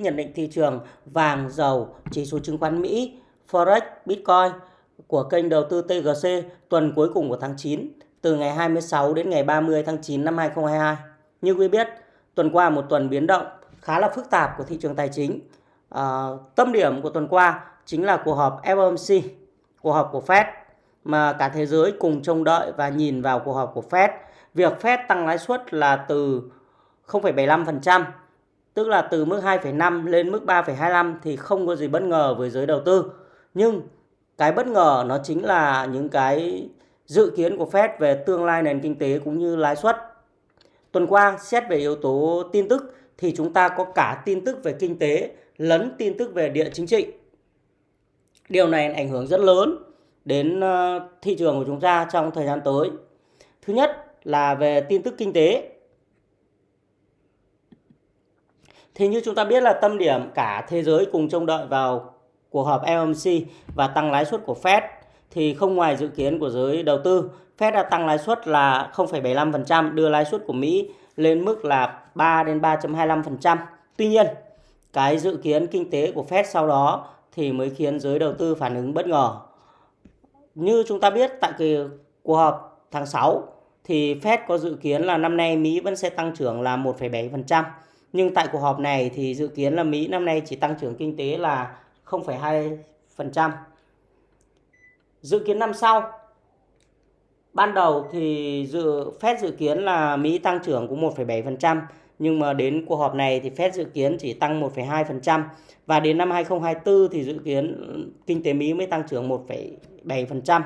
nhận định thị trường vàng, dầu, chỉ số chứng khoán Mỹ, Forex, Bitcoin của kênh đầu tư TGC tuần cuối cùng của tháng 9 từ ngày 26 đến ngày 30 tháng 9 năm 2022. Như quý biết, tuần qua một tuần biến động khá là phức tạp của thị trường tài chính. À, tâm điểm của tuần qua chính là cuộc họp FOMC, cuộc họp của Fed mà cả thế giới cùng trông đợi và nhìn vào cuộc họp của Fed. Việc Fed tăng lãi suất là từ 0,75%, tức là từ mức 2,5 lên mức 3,25 thì không có gì bất ngờ với giới đầu tư. Nhưng cái bất ngờ nó chính là những cái dự kiến của Fed về tương lai nền kinh tế cũng như lãi suất. Tuần qua xét về yếu tố tin tức thì chúng ta có cả tin tức về kinh tế lẫn tin tức về địa chính trị. Điều này ảnh hưởng rất lớn đến ờ, thị trường của chúng ta trong thời gian tới. Thứ nhất là về tin tức kinh tế. Thì như chúng ta biết là tâm điểm cả thế giới cùng trông đợi vào cuộc họp FOMC và tăng lãi suất của Fed thì không ngoài dự kiến của giới đầu tư, Fed đã tăng lãi suất là 0,75%, đưa lãi suất của Mỹ lên mức là 3 đến 3.25%. Tuy nhiên, cái dự kiến kinh tế của Fed sau đó thì mới khiến giới đầu tư phản ứng bất ngờ. Như chúng ta biết tại kỳ cuộc họp tháng 6 thì Fed có dự kiến là năm nay Mỹ vẫn sẽ tăng trưởng là 1,7%. Nhưng tại cuộc họp này thì dự kiến là Mỹ năm nay chỉ tăng trưởng kinh tế là 0,2%. Dự kiến năm sau ban đầu thì dự Fed dự kiến là Mỹ tăng trưởng cũng 1,7% nhưng mà đến cuộc họp này thì Fed dự kiến chỉ tăng 1,2% và đến năm 2024 thì dự kiến kinh tế Mỹ mới tăng trưởng 1,7%.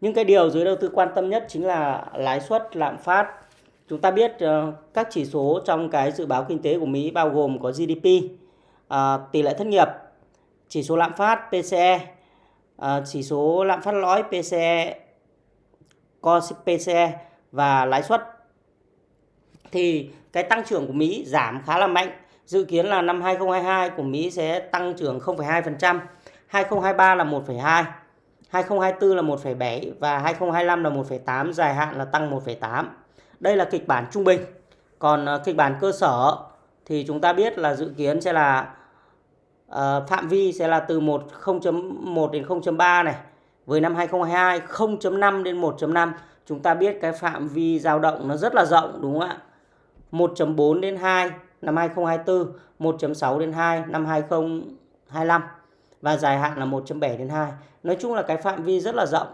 Nhưng cái điều giới đầu tư quan tâm nhất chính là lãi suất lạm phát. Chúng ta biết uh, các chỉ số trong cái dự báo kinh tế của Mỹ bao gồm có GDP, uh, ờ, tỷ lệ thất nghiệp, chỉ số lạm phát PCE, uh, ờ, chỉ số lạm phát lõi PCE, core PCE và lãi suất. Thì cái tăng trưởng của Mỹ giảm khá là mạnh. Dự kiến là năm 2022 của Mỹ sẽ tăng trưởng 0,2%, 2023 là 1,2%. 2024 là 1,7 và 2025 là 1,8, dài hạn là tăng 1,8. Đây là kịch bản trung bình. Còn ờ, kịch bản cơ sở thì chúng ta biết là dự kiến sẽ là uh, phạm vi sẽ là từ 1 0.1 đến 0.3 này. Với năm 2022 0.5 đến 1.5 chúng ta biết cái phạm vi dao động nó rất là rộng đúng không ạ? 1.4 đến 2 năm 2024, 1.6 đến 2 năm 2025 và dài hạn là 1.7 đến 2. Nói chung là cái phạm vi rất là rộng.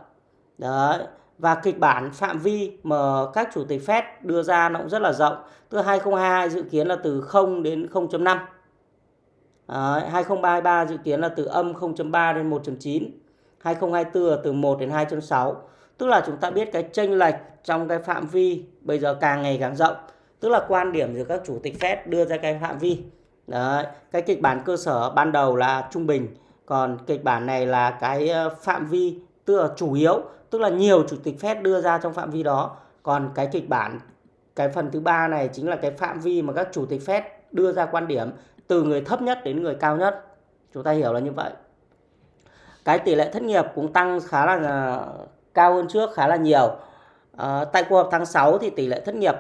Đấy. Và kịch bản phạm vi mà các chủ tịch Fed đưa ra nó cũng rất là rộng. Từ 2022 dự kiến là từ 0 đến 0.5. Đấy. 2033 dự kiến là từ âm 0.3 đến 1.9. 2024 là từ 1 đến 2.6. Tức là chúng ta biết cái chênh lệch trong cái phạm vi bây giờ càng ngày càng rộng tức là quan điểm giữa các chủ tịch Fed đưa ra cái phạm vi Đấy, cái kịch bản cơ sở ban đầu là trung bình còn kịch bản này là cái ờ, phạm vi tức là chủ yếu tức là nhiều chủ tịch Fed đưa ra trong phạm vi đó. Còn cái kịch bản cái phần thứ ba này chính là cái phạm vi mà các chủ tịch Fed đưa ra quan điểm từ người thấp nhất đến người cao nhất. Chúng ta hiểu là như vậy. Cái tỷ lệ thất nghiệp cũng tăng khá là à, cao hơn trước khá là nhiều. À, tại cuộc họp tháng 6 thì tỷ lệ thất nghiệp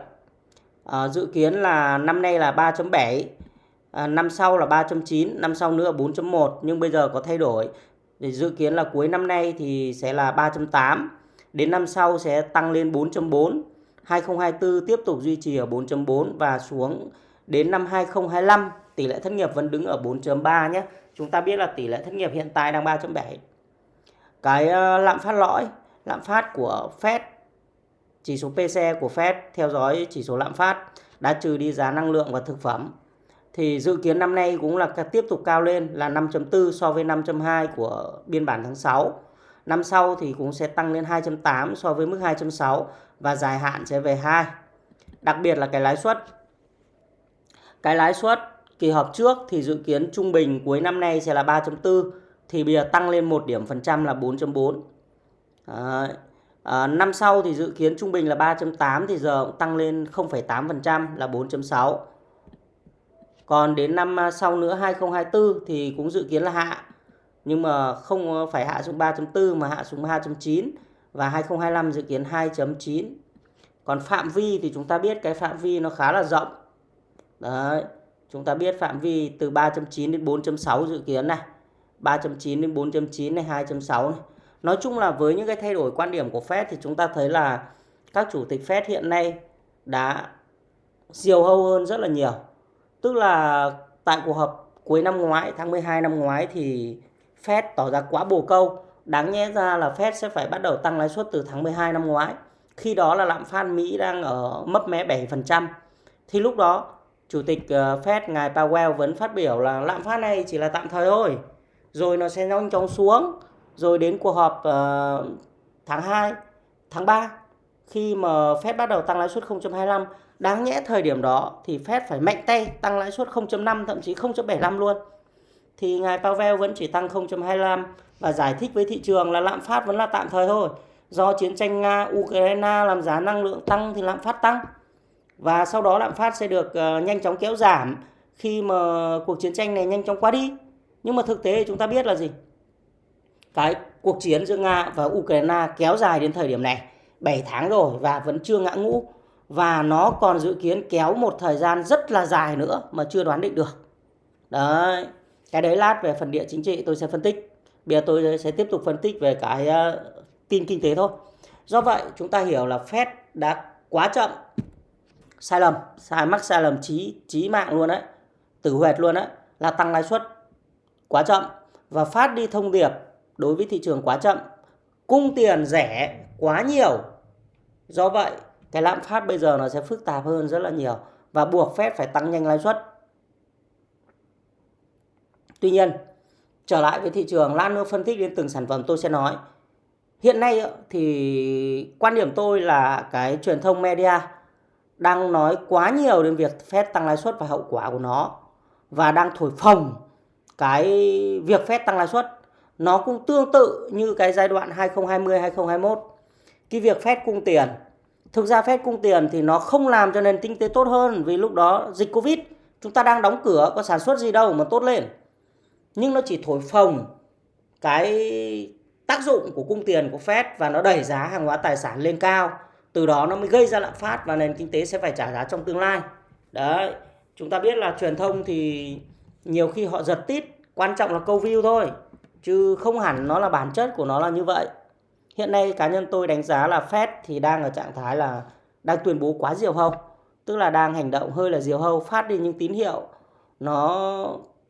à, dự kiến là năm nay là 3.7 à, năm sau là 3.9 năm sau nữa 4.1 nhưng bây giờ có thay đổi để dự kiến là cuối năm nay thì sẽ là 3.8 đến năm sau sẽ tăng lên 4.4 2024 tiếp tục duy trì ở 4.4 và xuống đến năm 2025 tỷ lệ thất nghiệp vẫn đứng ở 4.3 nhé. Chúng ta biết là tỷ lệ thất nghiệp hiện tại đang 3.7 cái ờ, lạm phát lõi, lạm phát của Fed, chỉ số PCE của Fed theo dõi chỉ số lạm phát, đã trừ đi giá năng lượng và thực phẩm thì dự kiến năm nay cũng là tiếp tục cao lên là 5.4 so với 5.2 của biên bản tháng 6. Năm sau thì cũng sẽ tăng lên 2.8 so với mức 2.6 và dài hạn sẽ về 2. Đặc biệt là cái lãi suất. Cái lãi suất kỳ họp trước thì dự kiến trung bình cuối năm nay sẽ là 3.4 thì bây giờ tăng lên 1 điểm phần trăm là 4.4. À, À, năm sau thì dự kiến trung bình là 3.8 thì giờ cũng tăng lên 0,8% là 4.6. Còn đến năm à, sau nữa 2024 thì cũng dự kiến là hạ. Nhưng mà không phải hạ xuống 3.4 mà hạ xuống 2.9 và 2025 dự kiến 2.9. Còn phạm vi thì chúng ta biết cái phạm vi nó khá là rộng. Đấy. chúng ta biết phạm vi từ 3.9 đến 4.6 dự kiến này 3.9 đến 4.9 này 2.6 này nói chung là với những cái thay đổi quan điểm của Fed thì chúng ta thấy là các chủ tịch Fed hiện nay đã diều hâu hơn rất là nhiều tức là tại cuộc họp cuối năm ngoái tháng 12 năm ngoái thì Fed tỏ ra quá bồ câu. Đáng nhẽ ra là Fed sẽ phải bắt đầu tăng lãi suất từ tháng 12 năm ngoái. Khi đó là lạm phát Mỹ đang ở mấp mé 7% thì lúc đó chủ tịch ờ, Fed ngài Powell vẫn phát biểu là lạm phát này chỉ là tạm thời thôi. Rồi nó sẽ nhanh chóng xuống. Rồi đến cuộc họp uh, tháng 2 tháng 3 khi mà Fed bắt đầu tăng lãi suất 0.25 đáng nhẽ thời điểm đó thì Fed phải mạnh tay tăng lãi suất 0.5 thậm chí 0.75 luôn. Thì ngài Powell vẫn chỉ tăng 0.25 và giải thích với thị trường là lạm phát vẫn là tạm thời thôi. Do chiến tranh Nga Ukraine làm giá năng lượng tăng thì lạm phát tăng. Và sau đó lạm phát sẽ được uh, nhanh chóng kéo giảm khi mà cuộc chiến tranh này nhanh chóng qua đi. Nhưng mà thực tế chúng ta biết là gì? Cái cuộc chiến giữa Nga và Ukraine kéo dài đến thời điểm này 7 tháng rồi và vẫn chưa ngã ngũ và nó còn dự kiến kéo một thời gian rất là dài nữa mà chưa đoán định được. Đấy, cái đấy lát về phần địa chính trị tôi sẽ phân tích. Bây giờ tôi sẽ tiếp tục phân tích về cái uh, tin kinh tế thôi. Do vậy chúng ta hiểu là Fed đã quá chậm sai lầm, sai mắc sai lầm trí chí mạng luôn đấy, tử huyệt luôn đấy là tăng lãi suất quá chậm và phát đi thông điệp đối với thị trường quá chậm, cung tiền rẻ quá nhiều. Do vậy, cái lạm phát bây giờ nó sẽ phức tạp hơn rất là nhiều và buộc Fed phải tăng nhanh lãi suất. Tuy nhiên, trở lại với thị trường, lát nữa phân tích đến từng sản phẩm tôi sẽ nói. Hiện nay thì quan điểm tôi là cái truyền thông media đang nói quá nhiều đến việc Fed tăng lãi suất và hậu quả của nó và đang thổi phồng cái việc Fed tăng lãi suất nó cũng tương tự như cái giai đoạn 2020 2021 cái việc Fed cung tiền thực ra Fed cung tiền thì nó không làm cho nền kinh tế tốt hơn vì lúc đó dịch Covid, chúng ta đang đóng cửa, có sản xuất gì đâu mà tốt lên. Nhưng nó chỉ thổi phồng cái tác dụng của cung tiền của Fed và nó đẩy giá hàng hóa tài sản lên cao. Từ đó nó mới gây ra lạm phát và nền kinh tế sẽ phải trả giá trong tương lai. Đấy, chúng ta biết là truyền thông thì nhiều khi họ giật tít, quan trọng là câu view thôi, chứ không hẳn nó là bản chất của nó là như vậy hiện nay cá nhân tôi đánh giá là Fed thì đang ở trạng thái là đang tuyên bố quá diều hâu, tức là đang hành động hơi là diều hâu, phát đi những tín hiệu nó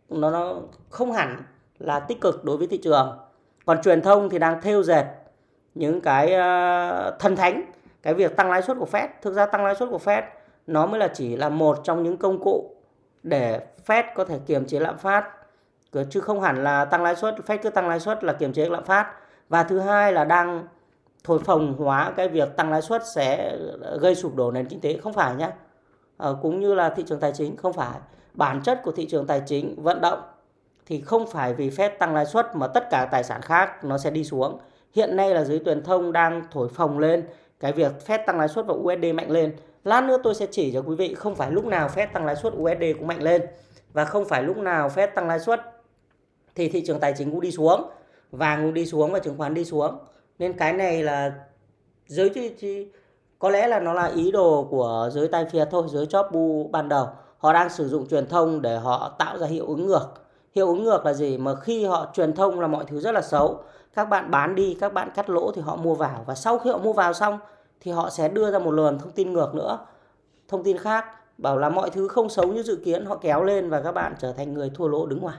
nó nó không hẳn là tích cực đối với thị trường. Còn truyền thông thì đang thêu dệt những cái ờ, thần thánh, cái việc tăng lãi suất của Fed. Thực ra tăng lãi suất của Fed nó mới là chỉ là một trong những công cụ để Fed có thể kiềm chế lạm phát chứ không hẳn là tăng lãi suất, Fed cứ tăng lãi suất là kiềm chế lạm phát và thứ hai là đang thổi phồng hóa cái việc tăng lãi suất sẽ gây sụp đổ nền kinh tế. Không phải nhé à, ờ, cũng như là thị trường tài chính không phải. Bản chất của thị trường tài chính vận động thì không phải vì Fed tăng lãi suất mà tất cả tài sản khác nó sẽ đi xuống. Hiện nay là giới truyền thông đang thổi phồng lên cái việc Fed tăng lãi suất và USD mạnh lên. Lát nữa tôi sẽ chỉ cho quý vị không phải lúc nào Fed tăng lãi suất USD cũng mạnh lên. Và không phải lúc nào Fed tăng lãi suất thì thị trường tài chính cũng đi xuống vàng cũng đi xuống và chứng khoán đi xuống. Nên cái này là giới thì có lẽ là nó là ý đồ của giới tay phiệt thôi, giới chóp bu ban đầu. Họ đang sử dụng truyền thông để họ tạo ra hiệu ứng ngược. Hiệu ứng ngược là gì? Mà khi họ truyền thông là mọi thứ rất là xấu. Các bạn bán đi, các bạn cắt lỗ thì họ mua vào. Và sau khi họ mua vào xong thì họ sẽ đưa ra một luồng thông tin ngược nữa. Thông tin khác, bảo là mọi thứ không xấu như dự kiến, họ kéo lên và các bạn trở thành người thua lỗ đứng ngoài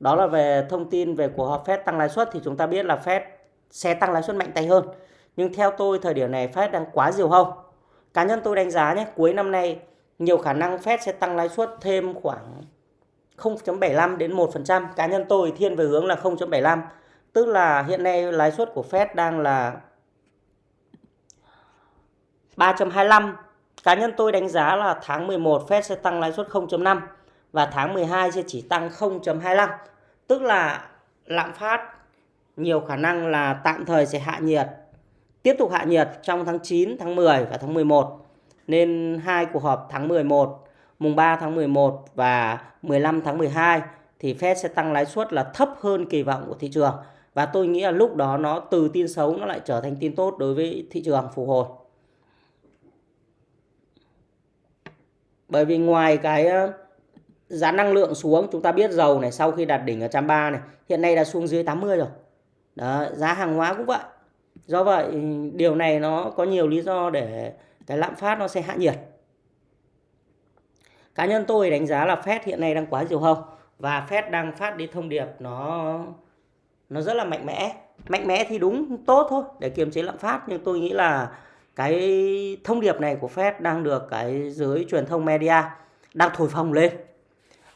đó là về thông tin về cuộc họp Fed tăng lãi suất thì chúng ta biết là Fed sẽ tăng lãi suất mạnh tay hơn. Nhưng theo tôi thời điểm này Fed đang quá diều hâu. Cá nhân tôi đánh giá nhé, cuối năm nay nhiều khả năng Fed sẽ tăng lãi suất thêm khoảng 0.75 đến 1%. Cá nhân tôi thiên về hướng là 0.75. Tức là hiện nay lãi suất của Fed đang là 3.25. Cá nhân tôi đánh giá là tháng 11 Fed sẽ tăng lãi suất 0.5 và tháng 12 sẽ chỉ tăng 0.25 tức là lạm phát nhiều khả năng là tạm thời sẽ hạ nhiệt tiếp tục hạ nhiệt trong tháng 9, tháng 10 và tháng 11 nên hai cuộc họp tháng 11 mùng 3 tháng 11 và 15 tháng 12 thì Fed sẽ tăng lãi suất là thấp hơn kỳ vọng của thị trường. Và tôi nghĩ là lúc đó nó từ tin xấu nó lại trở thành tin tốt đối với thị trường phục hồi. Bởi vì ngoài cái giá năng lượng xuống, chúng ta biết dầu này sau khi đạt đỉnh ở 130 này, hiện nay đã xuống dưới 80 rồi. Đó, giá hàng hóa cũng vậy. Do vậy điều này nó có nhiều lý do để cái lạm phát nó sẽ hạ nhiệt. Cá nhân tôi đánh giá là Fed hiện nay đang quá diều hâu và Fed đang phát đi thông điệp nó nó rất là mạnh mẽ. Mạnh mẽ thì đúng tốt thôi để kiềm chế lạm phát nhưng tôi nghĩ là cái thông điệp này của Fed đang được cái giới truyền thông media đang thổi phồng lên.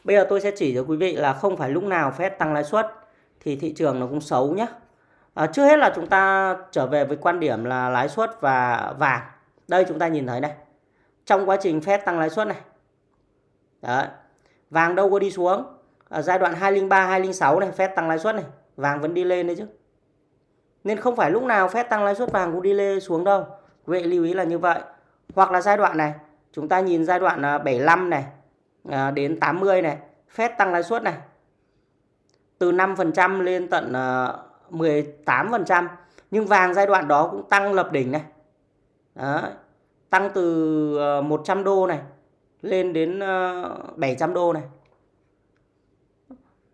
Bây giờ tôi sẽ chỉ cho quý vị là không phải lúc nào Fed tăng lãi suất thì thị trường nó cũng xấu nhé. À, trước hết là chúng ta trở về với quan điểm là lãi suất và vàng. Đây chúng ta nhìn thấy này. Trong quá trình Fed tăng lãi suất này. Đấy. Vàng đâu có đi xuống. Ở giai đoạn 203, 206 này Fed tăng lãi suất này. Vàng vẫn đi lên đấy chứ. Nên không phải lúc nào Fed tăng lãi suất vàng cũng đi lên xuống đâu. Quý vị lưu ý là như vậy. Hoặc là giai đoạn này. Chúng ta nhìn giai đoạn à, 75 này à, đến 80 này. Fed tăng lãi suất này. Từ 5% lên tận à, 18%. Nhưng vàng giai đoạn đó cũng tăng lập đỉnh này. Đó. Tăng từ à, 100 đô này lên đến à, 700 đô này.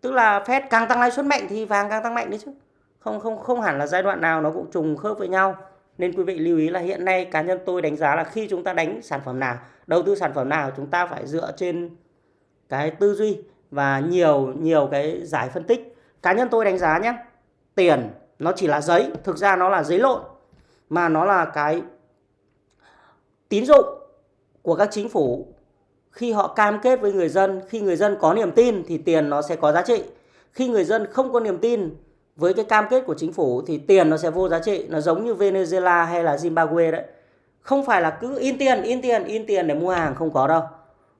Tức là Fed càng tăng lãi suất mạnh thì vàng càng tăng mạnh đấy chứ. Không không không hẳn là giai đoạn nào nó cũng trùng khớp với nhau. Nên quý vị lưu ý là hiện nay cá nhân tôi đánh giá là khi chúng ta đánh sản phẩm nào, đầu tư sản phẩm nào chúng ta phải dựa trên cái tư duy và nhiều nhiều cái giải phân tích. Cá nhân tôi đánh giá nhé, tiền nó chỉ là giấy, thực ra nó là giấy lộn mà nó là cái tín dụng của các chính phủ khi họ cam kết với người dân, khi người dân có niềm tin thì tiền nó sẽ có giá trị. Khi người dân không có niềm tin với cái cam kết của chính phủ thì tiền nó sẽ vô giá trị, nó giống như Venezuela hay là Zimbabwe đấy. Không phải là cứ in tiền, in tiền, in tiền để mua hàng không có đâu.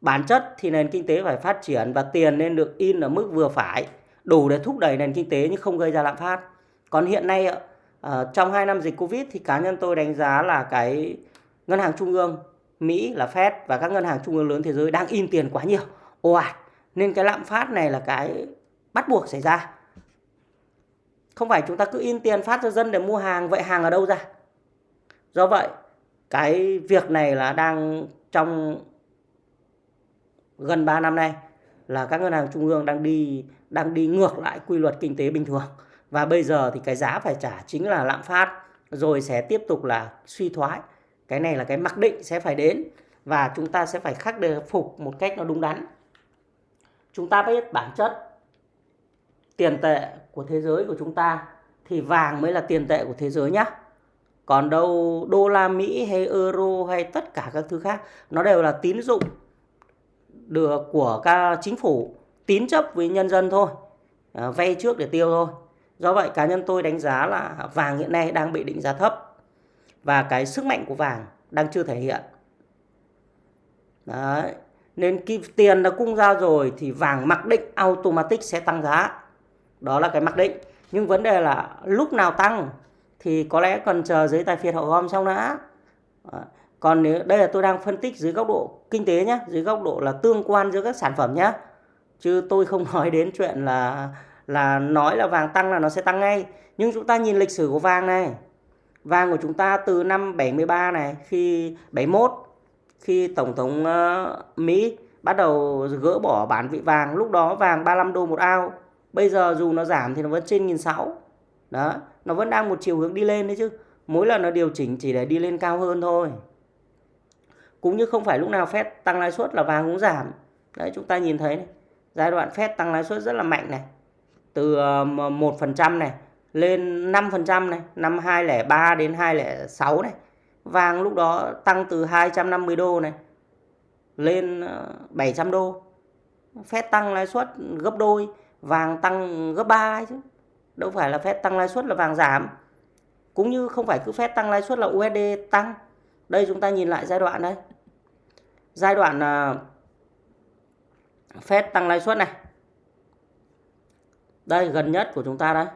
Bản chất thì nền kinh tế phải phát triển và tiền nên được in ở mức vừa phải, đủ để thúc đẩy nền kinh tế nhưng không gây ra lạm phát. Còn hiện nay ờ, trong 2 năm dịch Covid thì cá nhân tôi đánh giá là cái ngân hàng trung ương Mỹ là Fed và các ngân hàng trung ương lớn thế giới đang in tiền quá nhiều. Ồ ạt. Nên cái lạm phát này là cái bắt buộc xảy ra. Không phải chúng ta cứ in tiền phát cho dân để mua hàng, vậy hàng ở đâu ra? Do vậy, cái việc này là đang trong gần 3 năm nay là các ngân hàng trung ương đang đi đang đi ngược lại quy luật kinh tế bình thường. Và bây giờ thì cái giá phải trả chính là lạm phát rồi sẽ tiếp tục là suy thoái cái này là cái mặc định sẽ phải đến và chúng ta sẽ phải khắc phục một cách nó đúng đắn chúng ta biết bản chất tiền tệ của thế giới của chúng ta thì vàng mới là tiền tệ của thế giới nhá còn đâu đô la Mỹ hay euro hay tất cả các thứ khác nó đều là tín dụng được của các chính phủ tín chấp với nhân dân thôi à, vay trước để tiêu thôi do vậy cá nhân tôi đánh giá là vàng hiện nay đang bị định giá thấp và cái sức mạnh của vàng đang chưa thể hiện. Đấy. Nên khi tiền đã cung ra rồi thì vàng mặc định automatic sẽ tăng giá. Đó là cái mặc định. Nhưng vấn đề là lúc nào tăng thì có lẽ cần chờ giấy tài phiệt họ gom xong đã. Còn nếu đây là tôi đang phân tích dưới góc độ kinh tế nhé, dưới góc độ là tương quan giữa các sản phẩm nhé. Chứ tôi không nói đến chuyện là là nói là vàng tăng là nó sẽ tăng ngay. Nhưng chúng ta nhìn lịch sử của vàng này, Vàng của chúng ta từ năm 73 này khi 71 khi tổng thống uh, Mỹ bắt đầu gỡ bỏ bản vị vàng, lúc đó vàng 35 đô một ao. Bây giờ dù nó giảm thì nó vẫn trên 1.600. Đó, nó vẫn đang một chiều hướng đi lên đấy chứ. Mỗi lần nó điều chỉnh chỉ để đi lên cao hơn thôi. Cũng như không phải lúc nào Fed tăng lãi suất là vàng cũng giảm. Đấy chúng ta nhìn thấy này. Giai đoạn Fed tăng lãi suất rất là mạnh này. Từ ờ, 1% này lên 5% này, năm 203 đến 206 này. Vàng lúc đó tăng từ 250 đô này lên ờ, 700 đô. Phép tăng lãi suất gấp đôi, vàng tăng gấp 3 ấy chứ. Đâu phải là phép tăng lãi suất là vàng giảm. Cũng như không phải cứ phép tăng lãi suất là USD tăng. Đây chúng ta nhìn lại giai đoạn đây. Giai đoạn à, uh, Fed tăng lãi suất này. Đây gần nhất của chúng ta đây.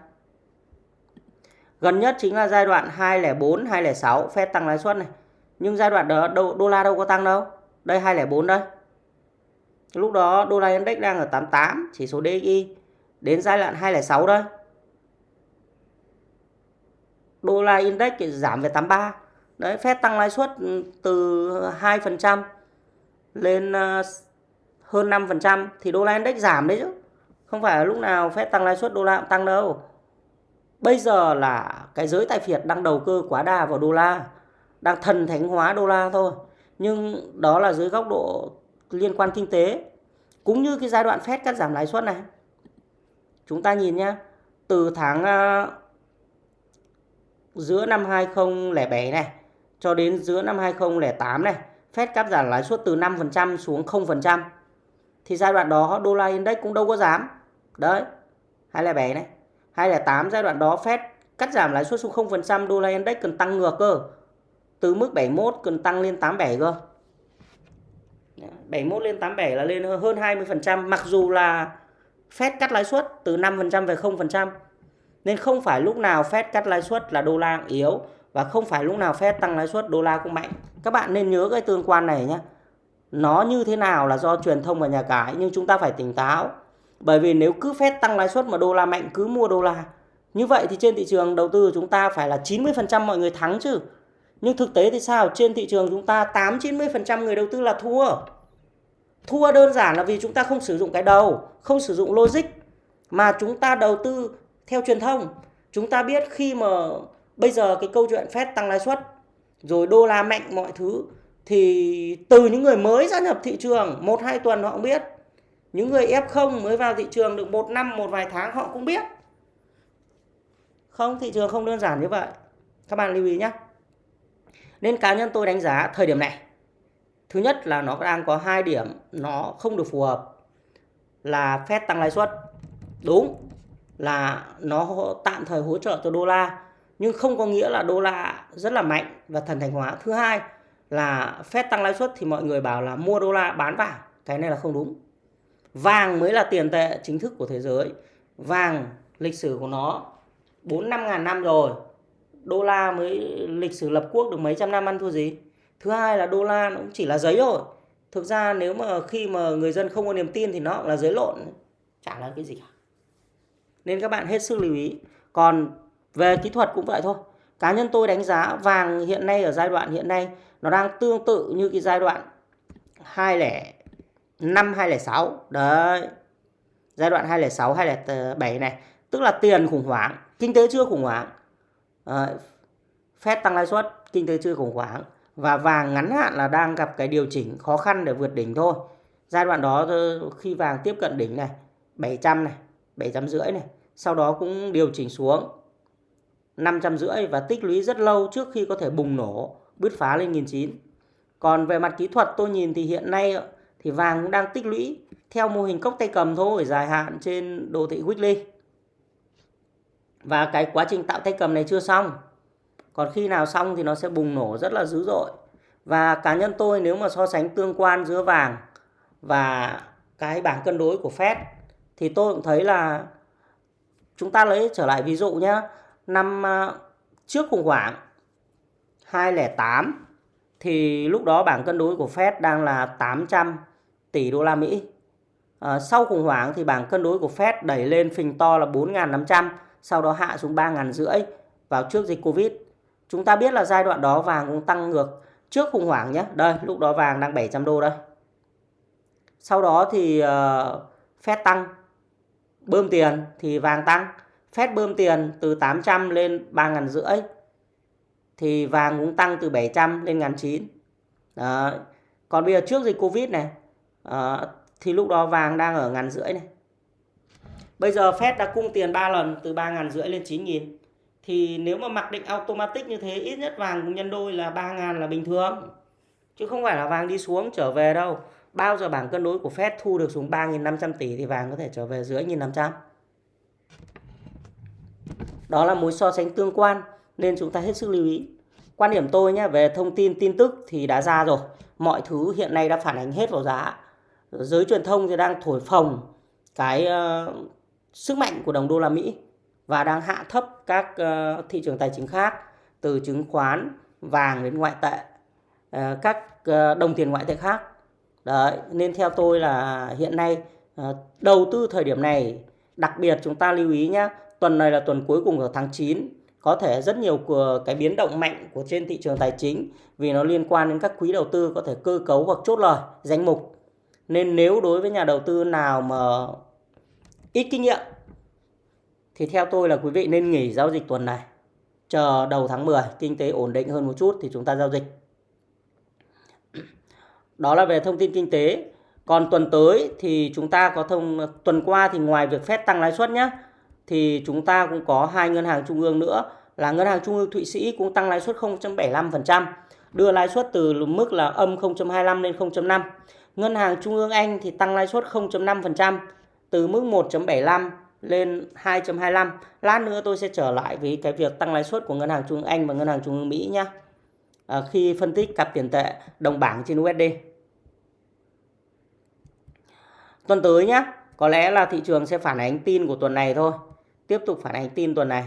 Gần nhất chính là giai đoạn 204, 206 Fed tăng lãi suất này. Nhưng giai đoạn đó đô, đô la đâu có tăng đâu. Đây 204 đây. Lúc đó đô la index đang ở 88, chỉ số DXY. Đến giai đoạn 206 đây. Đô la index giảm về 83. Đấy, Fed tăng lãi suất ừ, từ 2% lên ờ, hơn 5% thì đô la index giảm đấy chứ. Không phải là lúc nào Fed tăng lãi suất đô la cũng tăng đâu. Bây giờ là cái giới tài phiệt đang đầu cơ quá đà vào đô la, đang thần thánh hóa đô la thôi. Nhưng đó là dưới góc độ liên quan kinh tế. Cũng như cái giai đoạn Fed cắt giảm lãi suất này. Chúng ta nhìn nhá, từ tháng uh, giữa năm 2007 này cho đến giữa năm 2008 này, Fed cắt giảm lãi suất từ 5% xuống 0%. Thì giai đoạn đó đô la index cũng đâu có giảm. Đấy, 207 này. 208 giai đoạn đó Fed cắt giảm lãi suất xuống 0%, đô la index cần tăng ngược cơ. Từ mức 71 cần tăng lên 87 cơ. 71 lên 87 là lên hơn 20%, mặc dù là Fed cắt lãi suất từ 5% về 0%. Nên không phải lúc nào Fed cắt lãi suất là đô la yếu và không phải lúc nào Fed tăng lãi suất đô la cũng mạnh. Các bạn nên nhớ cái tương quan này nhé. Nó như thế nào là do truyền thông và nhà cái nhưng chúng ta phải tỉnh táo. Bởi vì nếu cứ Fed tăng lãi suất mà đô la mạnh cứ mua đô la. Như vậy thì trên thị trường đầu tư của chúng ta phải là 90% mọi người thắng chứ. Nhưng thực tế thì sao? Trên thị trường chúng ta 8-90% người đầu tư là thua. Thua đơn giản là vì chúng ta không sử dụng cái đầu, không sử dụng logic. Mà chúng ta đầu tư theo truyền thông. Chúng ta biết khi mà bây giờ cái câu chuyện Fed tăng lãi suất rồi đô la mạnh mọi thứ thì từ những người mới gia nhập thị trường một hai tuần họ cũng biết những người F0 mới vào thị trường được một năm một vài tháng họ cũng biết không thị trường không đơn giản như vậy các bạn lưu ý nhé nên cá nhân tôi đánh giá thời điểm này, thứ nhất là nó đang có hai điểm nó không được phù hợp là Fed tăng lãi suất. Đúng là nó tạm thời hỗ trợ cho đô la, nhưng không có nghĩa là đô la rất là mạnh và thần thành hóa. Thứ hai là Fed tăng lãi suất thì mọi người bảo là mua đô la bán vàng, cái này là không đúng. Vàng mới là tiền tệ chính thức của thế giới, vàng lịch sử của nó bốn năm ngàn năm rồi đô la mới lịch sử lập quốc được mấy trăm năm ăn thua gì. Thứ hai là đô la nó cũng chỉ là giấy rồi thực ra nếu mà khi mà người dân không có niềm tin thì nó cũng là giấy lộn. Chả là cái gì cả. Nên các bạn hết sức lưu ý. Còn về kỹ thuật cũng vậy thôi. Cá nhân tôi đánh giá vàng hiện nay ở giai đoạn hiện nay nó đang tương tự như cái giai đoạn 205 206 đấy. Giai đoạn 206 207 này. Tức là tiền khủng hoảng, kinh tế chưa khủng hoảng. Ờ, à, Fed tăng lãi suất kinh tế chưa khủng hoảng và vàng ngắn hạn là đang gặp cái điều chỉnh khó khăn để vượt đỉnh thôi. Giai đoạn đó khi vàng tiếp cận đỉnh này 700 này 700 rưỡi này sau đó cũng điều chỉnh xuống 500 rưỡi và tích lũy rất lâu trước khi có thể bùng nổ bứt phá lên 1.900 còn về mặt kỹ thuật tôi nhìn thì hiện nay thì vàng cũng đang tích lũy theo mô hình cốc tay cầm thôi dài hạn trên đồ thị weekly và cái quá trình tạo tay cầm này chưa xong. Còn khi nào xong thì nó sẽ bùng nổ rất là dữ dội. Và cá nhân tôi nếu mà so sánh tương quan giữa vàng và cái bảng cân đối của Fed thì tôi cũng thấy là chúng ta lấy trở lại ví dụ nhé năm à, trước khủng hoảng 2008 thì lúc đó bảng cân đối của Fed đang là 800 tỷ đô la Mỹ. À, sau khủng hoảng thì bảng cân đối của Fed đẩy lên phình to là 4.500, sau đó hạ xuống 3.500 rưỡi vào trước dịch Covid. Chúng ta biết là giai đoạn đó vàng cũng tăng ngược trước khủng hoảng nhé. Đây, lúc đó vàng đang 700 đô đây. Sau đó thì uh, Fed tăng, bơm tiền thì vàng tăng. Fed bơm tiền từ 800 lên 3 rưỡi thì vàng cũng tăng từ 700 lên 1.900. Còn bây giờ trước dịch Covid này uh, thì lúc đó vàng đang ở ngàn rưỡi này. Bây giờ Fed đã cung tiền 3 lần, từ 3 ngàn rưỡi lên 9.000. Thì nếu mà mặc định automatic như thế, ít nhất vàng cũng nhân đôi là 3.000 là bình thường. Chứ không phải là vàng đi xuống trở về đâu. Bao giờ bảng cân đối của Fed thu được xuống 3.500 tỷ thì vàng có thể trở về dưới 1.500. Đó là mối so sánh tương quan, nên chúng ta hết sức lưu ý. Quan điểm tôi nhé, về thông tin tin tức thì đã ra rồi. Mọi thứ hiện nay đã phản ánh hết vào giá. Giới truyền thông thì đang thổi phồng cái ờ, sức mạnh của đồng đô la Mỹ và đang hạ thấp các ờ, thị trường tài chính khác từ chứng khoán, vàng đến ngoại tệ, ờ, các ờ, đồng tiền ngoại tệ khác. Đấy, nên theo tôi là hiện nay đầu tư thời điểm này đặc biệt chúng ta lưu ý nhé tuần này là tuần cuối cùng của tháng 9 có thể rất nhiều cái biến động mạnh của trên thị trường tài chính vì nó liên quan đến các quỹ đầu tư có thể cơ cấu hoặc chốt lời danh mục nên nếu đối với nhà đầu tư nào mà ít kinh nghiệm. Thì theo tôi là quý vị nên nghỉ giao dịch tuần này chờ đầu tháng 10 kinh tế ổn định hơn một chút thì chúng ta giao dịch. Đó là về thông tin kinh tế. Còn tuần tới thì chúng ta có thông tuần qua thì ngoài việc phép tăng lãi suất nhé thì chúng ta cũng có hai ngân hàng trung ương nữa là ngân hàng trung ương Thụy Sĩ cũng tăng lãi suất 0.75%, đưa lãi suất từ mức là âm 0.25 lên 0.5. Ngân hàng trung ương Anh thì tăng lãi suất 0.5% từ mức 1.75 lên 2.25. Lát nữa tôi sẽ trở lại với cái việc tăng lãi suất của ngân hàng trung ương Anh và ngân hàng trung ương Mỹ nhé. À, khi phân tích cặp tiền tệ đồng bảng trên USD. Tuần tới nhé, có lẽ là thị trường sẽ phản ánh tin của tuần này thôi. Tiếp tục phản ánh tin tuần này.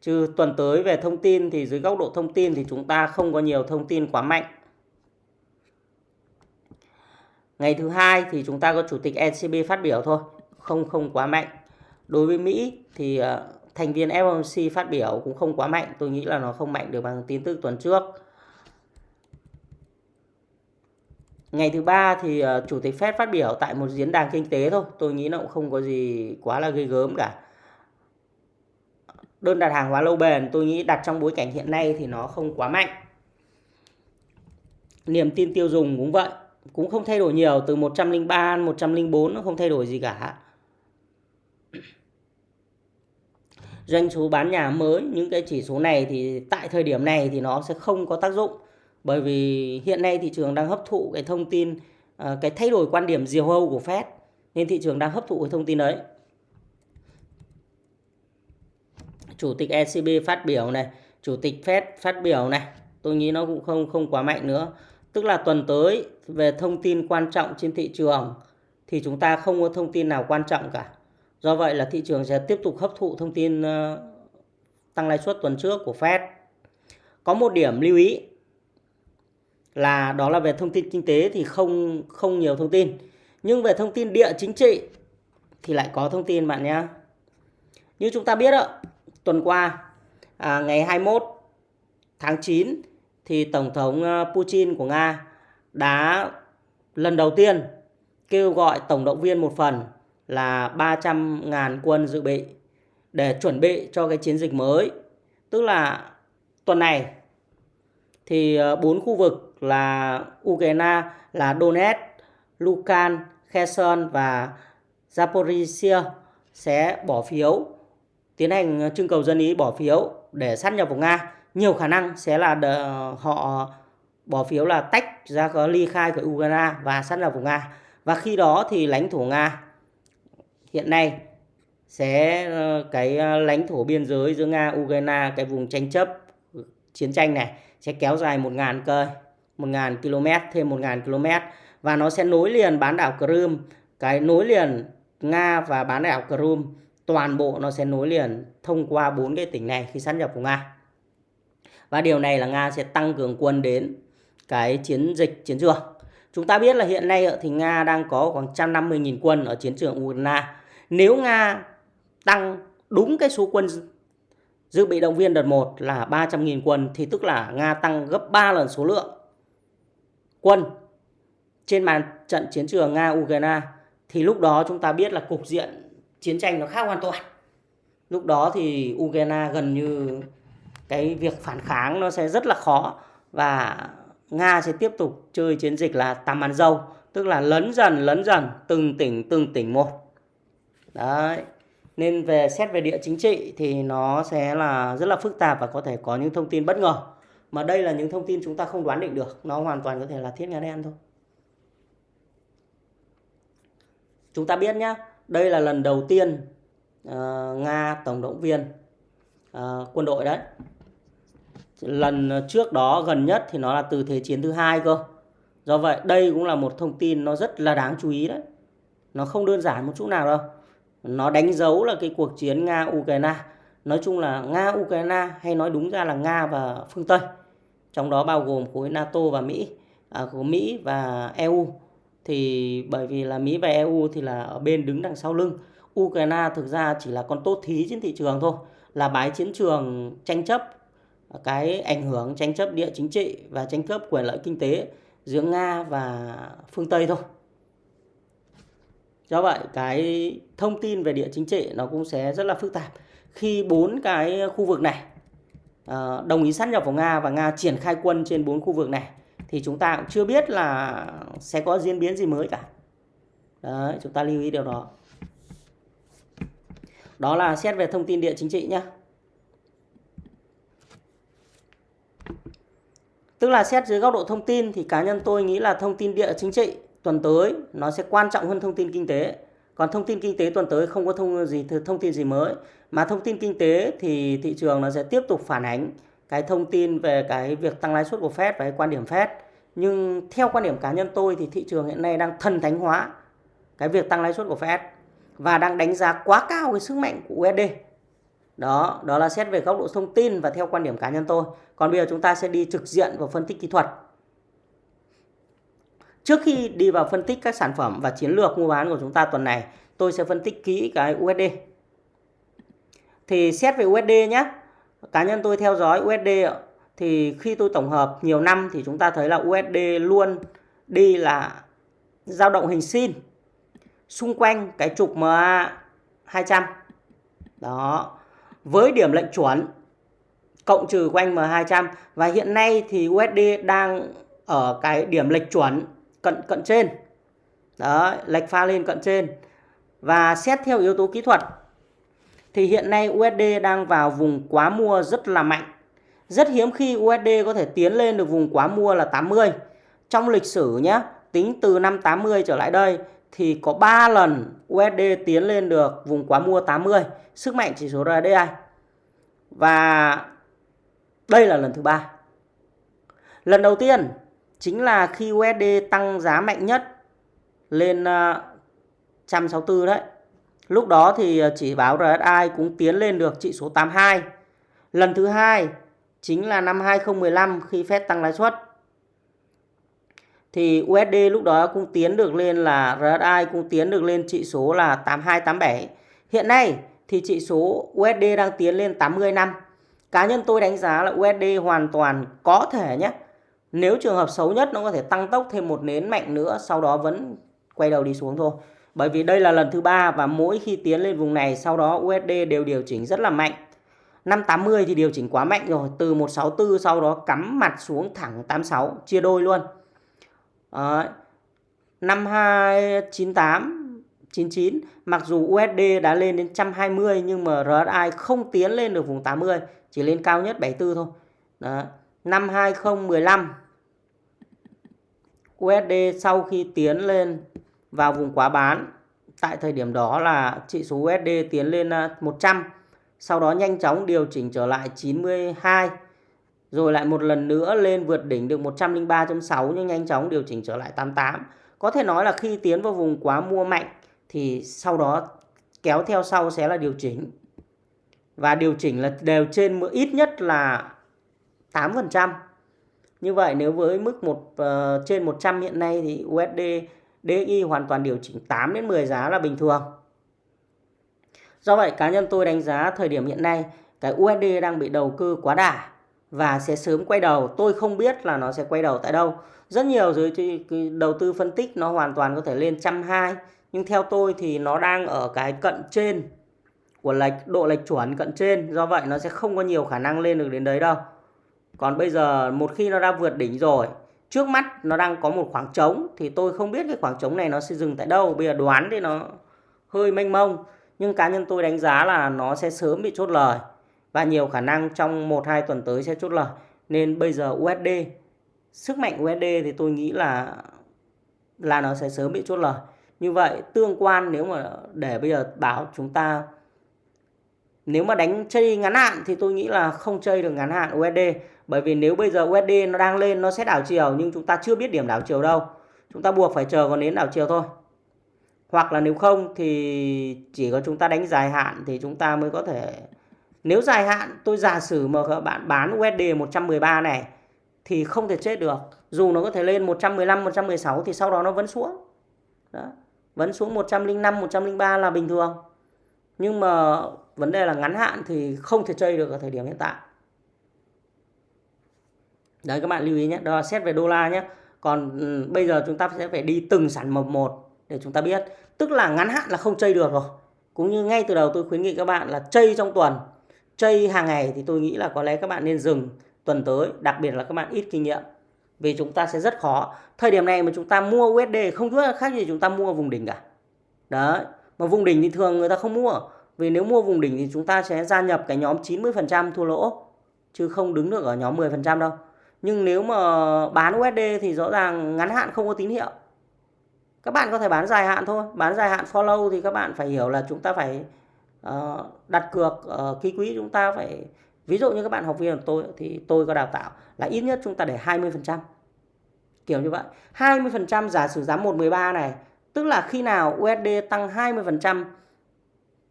Chứ tuần tới về thông tin thì dưới góc độ thông tin thì chúng ta không có nhiều thông tin quá mạnh. Ngày thứ hai thì chúng ta có chủ tịch ECB phát biểu thôi, không không quá mạnh. Đối với Mỹ thì ờ, thành viên FOMC phát biểu cũng không quá mạnh, tôi nghĩ là nó không mạnh được bằng tin tức tuần trước. Ngày thứ ba thì ờ, chủ tịch Fed phát biểu tại một diễn đàn kinh tế thôi, tôi nghĩ nó cũng không có gì quá là ghê gớm cả. Đơn đặt hàng hóa lâu bền tôi nghĩ đặt trong bối cảnh hiện nay thì nó không quá mạnh. Niềm tin tiêu dùng cũng vậy, cũng không thay đổi nhiều từ 103 104 nó không thay đổi gì cả. Doanh số bán nhà mới những cái chỉ số này thì tại thời điểm này thì nó sẽ không có tác dụng bởi vì hiện nay thị trường đang hấp thụ cái thông tin ờ, cái thay đổi quan điểm diều hâu của Fed nên thị trường đang hấp thụ cái thông tin đấy. Chủ tịch ECB phát biểu này, chủ tịch Fed phát biểu này, tôi nghĩ nó cũng không không quá mạnh nữa. Tức là tuần tới về thông tin quan trọng trên thị trường thì chúng ta không có thông tin nào quan trọng cả. Do vậy là thị trường sẽ tiếp tục hấp thụ thông tin ờ, tăng lãi suất tuần trước của Fed. Có một điểm lưu ý là đó là về thông tin kinh tế thì không không nhiều thông tin. Nhưng về thông tin địa chính trị thì lại có thông tin bạn nhé. Như chúng ta biết ạ, tuần qua à, ngày 21 tháng 9 thì Tổng thống ờ, Putin của Nga đã lần đầu tiên kêu gọi tổng động viên một phần là 300.000 quân dự bị để chuẩn bị cho cái chiến dịch mới. Tức là tuần này thì ờ, bốn khu vực là Ukraine là Donetsk, Lukan, Kherson và Zaporizhia sẽ bỏ phiếu tiến hành trưng cầu dân ý bỏ phiếu để sát nhập vào Nga. Nhiều khả năng sẽ là họ bỏ phiếu là tách ra có ly khai của Ukraine và sát nhập vào Nga. Và khi đó thì lãnh thổ Nga hiện nay, sẽ ờ, cái ờ, lãnh thổ biên giới giữa Nga, Ukraine, cái vùng tranh chấp ừ, chiến tranh này sẽ kéo dài 1.000 cây 1.000 km, thêm 1.000 km và nó sẽ nối liền bán đảo Crimea. Cái nối liền Nga và bán đảo Crimea, toàn bộ nó sẽ nối liền thông qua bốn cái tỉnh này khi sát nhập của Nga. Và điều này là Nga sẽ tăng cường quân đến cái chiến dịch, chiến trường. Chúng ta biết là hiện nay thì Nga đang có khoảng 150.000 quân ở chiến trường Ukraine nếu Nga tăng đúng cái số quân dự bị động viên đợt 1 là 300.000 quân thì tức là Nga tăng gấp 3 lần số lượng quân trên màn trận chiến trường Nga-Ukraine thì lúc đó chúng ta biết là cục diện chiến tranh nó khác hoàn toàn. Lúc đó thì Ukraine gần như cái việc phản kháng nó sẽ rất là khó và Nga sẽ tiếp tục chơi chiến dịch là tàm ăn dâu, tức là lấn dần lấn dần từng tỉnh từng tỉnh một. Đấy. Nên về xét về địa chính trị thì nó sẽ là rất là phức tạp và có thể có những thông tin bất ngờ. Mà đây là những thông tin chúng ta không đoán định được, nó hoàn toàn có thể là thiết nga đen thôi. Chúng ta biết nhá, đây là lần đầu tiên uh, Nga tổng động viên uh, quân đội đấy. Lần trước đó gần nhất thì nó là từ Thế chiến thứ hai cơ. Do vậy đây cũng là một thông tin nó rất là đáng chú ý đấy. Nó không đơn giản một chút nào đâu. Nó đánh dấu là cái cuộc chiến Nga-Ukraine. Nói chung là Nga-Ukraine hay nói đúng ra là Nga và phương Tây. Trong đó bao gồm khối NATO và Mỹ, à, của Mỹ và EU thì bởi vì là Mỹ và EU thì là ở bên đứng đằng sau lưng Ukraine thực ra chỉ là con tốt thí trên thị trường thôi, là bái chiến trường tranh chấp cái ảnh hưởng tranh chấp địa chính trị và tranh chấp quyền lợi kinh tế giữa Nga và phương Tây thôi. Do vậy cái thông tin về địa chính trị nó cũng sẽ rất là phức tạp. Khi bốn cái khu vực này ờ, đồng ý sát nhập vào Nga và Nga triển khai quân trên bốn khu vực này thì chúng ta cũng chưa biết là sẽ có diễn biến gì mới cả. Đấy, chúng ta lưu ý điều đó. Đó là xét về thông tin địa chính trị nhé. Tức là xét dưới góc độ thông tin thì cá nhân tôi nghĩ là thông tin địa chính trị tuần tới nó sẽ quan trọng hơn thông tin kinh tế. Còn thông tin kinh tế tuần tới không có thông gì thông tin gì mới mà thông tin kinh tế thì thị trường nó sẽ tiếp tục phản ánh cái thông tin về cái việc tăng lãi suất của Fed và cái quan điểm Fed. Nhưng theo quan điểm cá nhân tôi thì thị trường hiện nay đang thần thánh hóa cái việc tăng lãi suất của Fed và đang đánh giá quá cao cái sức mạnh của USD. Đó, đó là xét về góc độ thông tin và theo quan điểm cá nhân tôi. Còn bây giờ chúng ta sẽ đi trực diện vào phân tích kỹ thuật. Trước khi đi vào phân tích các sản phẩm và chiến lược mua bán của chúng ta tuần này, tôi sẽ phân tích kỹ cái USD. Thì xét về USD nhé, cá nhân tôi theo dõi USD thì khi tôi tổng hợp nhiều năm thì chúng ta thấy là USD luôn đi là dao động hình sin xung quanh cái trục MA 200. Đó. Với điểm lệnh chuẩn cộng trừ quanh M200 và hiện nay thì USD đang ở cái điểm lệch chuẩn cận cận trên. Đó, lệch pha lên cận trên. Và xét theo yếu tố kỹ thuật thì hiện nay USD đang vào vùng quá mua rất là mạnh. Rất hiếm khi USD có thể tiến lên được vùng quá mua là 80. Trong lịch sử nhé, tính từ năm 80 trở lại đây thì có 3 lần USD tiến lên được vùng quá mua 80, sức mạnh chỉ số RSI. Và đây là lần thứ ba. Lần đầu tiên chính là khi USD tăng giá mạnh nhất lên ờ, 164 đấy. Lúc đó thì ờ, chỉ báo RSI cũng tiến lên được trị số 82. Lần thứ hai chính là năm 2015 khi Fed tăng lãi suất. Thì USD lúc đó cũng tiến được lên là RSI cũng tiến được lên trị số là 8287 Hiện nay thì trị số USD đang tiến lên 80 năm. Cá nhân tôi đánh giá là USD hoàn toàn có thể nhé. Nếu trường hợp xấu nhất nó có thể tăng tốc thêm một nến mạnh nữa sau đó vẫn quay đầu đi xuống thôi. Bởi vì đây là lần thứ ba và mỗi khi tiến lên vùng này sau đó USD đều điều chỉnh rất là mạnh. 580 thì điều chỉnh quá mạnh rồi, từ 164 sau đó cắm mặt xuống thẳng 86, chia đôi luôn. Đấy. 5298 99 mặc dù USD đã lên đến 120 nhưng mà RSI không tiến lên được vùng 80 chỉ lên cao nhất 74 thôi Đó năm 2015 USD sau khi tiến lên vào vùng quá bán, tại thời điểm đó là chỉ số USD tiến lên à, 100 sau đó nhanh chóng điều chỉnh trở lại 92 rồi lại một lần nữa lên vượt đỉnh được 103.6 nhưng nhanh chóng điều chỉnh trở lại 88 có thể nói là khi tiến vào vùng quá mua mạnh thì sau đó kéo theo sau sẽ là điều chỉnh. Và điều chỉnh là đều trên, ít nhất là 8%. Như vậy nếu với mức một uh, trên 100 hiện nay thì USD DXY hoàn toàn điều chỉnh 8 đến 10 giá là bình thường. Do vậy cá nhân tôi đánh giá thời điểm hiện nay cái USD đang bị đầu cơ quá đà và sẽ sớm quay đầu. Tôi không biết là nó sẽ quay đầu tại đâu. Rất nhiều giới đầu tư phân tích nó hoàn toàn có thể lên 120 nhưng theo tôi thì nó đang ở cái cận trên của lệch độ lệch chuẩn cận trên do vậy nó sẽ không có nhiều khả năng lên được đến đấy đâu còn bây giờ một khi nó đã vượt đỉnh rồi, trước mắt nó đang có một khoảng trống thì tôi không biết cái khoảng trống này nó sẽ dừng tại đâu. Bây giờ đoán thì nó hơi mênh mông, nhưng cá nhân tôi đánh giá là nó sẽ sớm bị chốt lời và nhiều khả năng trong 1-2 tuần tới sẽ chốt lời. Nên bây giờ USD sức mạnh USD thì tôi nghĩ là là nó sẽ sớm bị chốt lời. Như vậy tương quan nếu mà để bây giờ bảo chúng ta nếu mà đánh chơi ngắn hạn thì tôi nghĩ là không chơi được ngắn hạn USD bởi vì nếu bây giờ USD nó đang lên nó sẽ đảo chiều nhưng chúng ta chưa biết điểm đảo chiều đâu. Chúng ta buộc phải chờ còn đến đảo chiều thôi. Hoặc là nếu không thì chỉ có chúng ta đánh dài hạn thì chúng ta mới có thể nếu dài hạn tôi giả sử mà các bạn bán USD 113 này thì không thể chết được. Dù nó có thể lên 115 116 thì sau đó nó vẫn xuống. Đó. Vẫn xuống 105, 103 là bình thường. Nhưng mà vấn đề là ngắn hạn thì không thể chơi được ở thời điểm hiện tại. Đấy các bạn lưu ý nhé, đó là xét về đô la nhé. Còn ừ, bây giờ chúng ta sẽ phải đi từng sản phẩm một để chúng ta biết. Tức là ngắn hạn là không chơi được rồi. Cũng như ngay từ đầu tôi khuyến nghị các bạn là chơi trong tuần. Chơi hàng ngày thì tôi nghĩ là có lẽ các bạn nên dừng tuần tới. Đặc biệt là các bạn ít kinh nghiệm. Vì chúng ta sẽ rất khó. Thời điểm này mà chúng ta mua USD không chút khác gì chúng ta mua vùng đỉnh cả. Đấy. Mà vùng đỉnh thì thường người ta không mua. Vì nếu mua vùng đỉnh thì chúng ta sẽ gia nhập cái nhóm 90% thua lỗ. Chứ không đứng được ở nhóm 10% đâu. Nhưng nếu mà bán USD thì rõ ràng ngắn hạn không có tín hiệu. Các bạn có thể bán dài hạn thôi. Bán dài hạn follow thì các bạn phải hiểu là chúng ta phải uh, đặt cược uh, ký quỹ chúng ta phải ví dụ như các bạn học viên của tôi thì tôi có đào tạo là ít nhất chúng ta để 20%. Kiểu như vậy. 20% giả sử giá 113 này tức là khi nào USD tăng 20%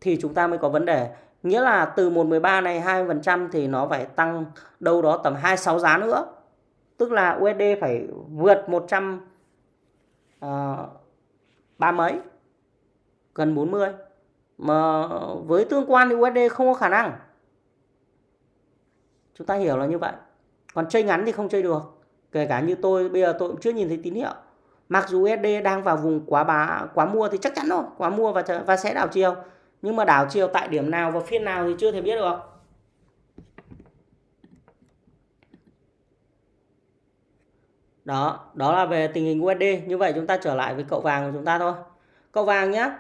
thì chúng ta mới có vấn đề. Nghĩa là từ 113 này 20% thì nó phải tăng đâu đó tầm 26 giá nữa. Tức là USD phải vượt 100 uh, ờ, ba mấy gần 40 mà với tương quan thì USD không có khả năng. Chúng ta hiểu là như vậy. Còn chơi ngắn thì không chơi được. Kể cả như tôi bây giờ tôi cũng chưa nhìn thấy tín hiệu. Mặc dù USD đang vào vùng quá bá quá mua thì chắc chắn rồi quá mua và và sẽ đảo chiều nhưng mà đảo chiều tại điểm nào và phiên nào thì chưa thể biết được Đó, đó là về tình hình USD. Như vậy chúng ta trở lại với cậu vàng của chúng ta thôi. Cậu vàng nhé.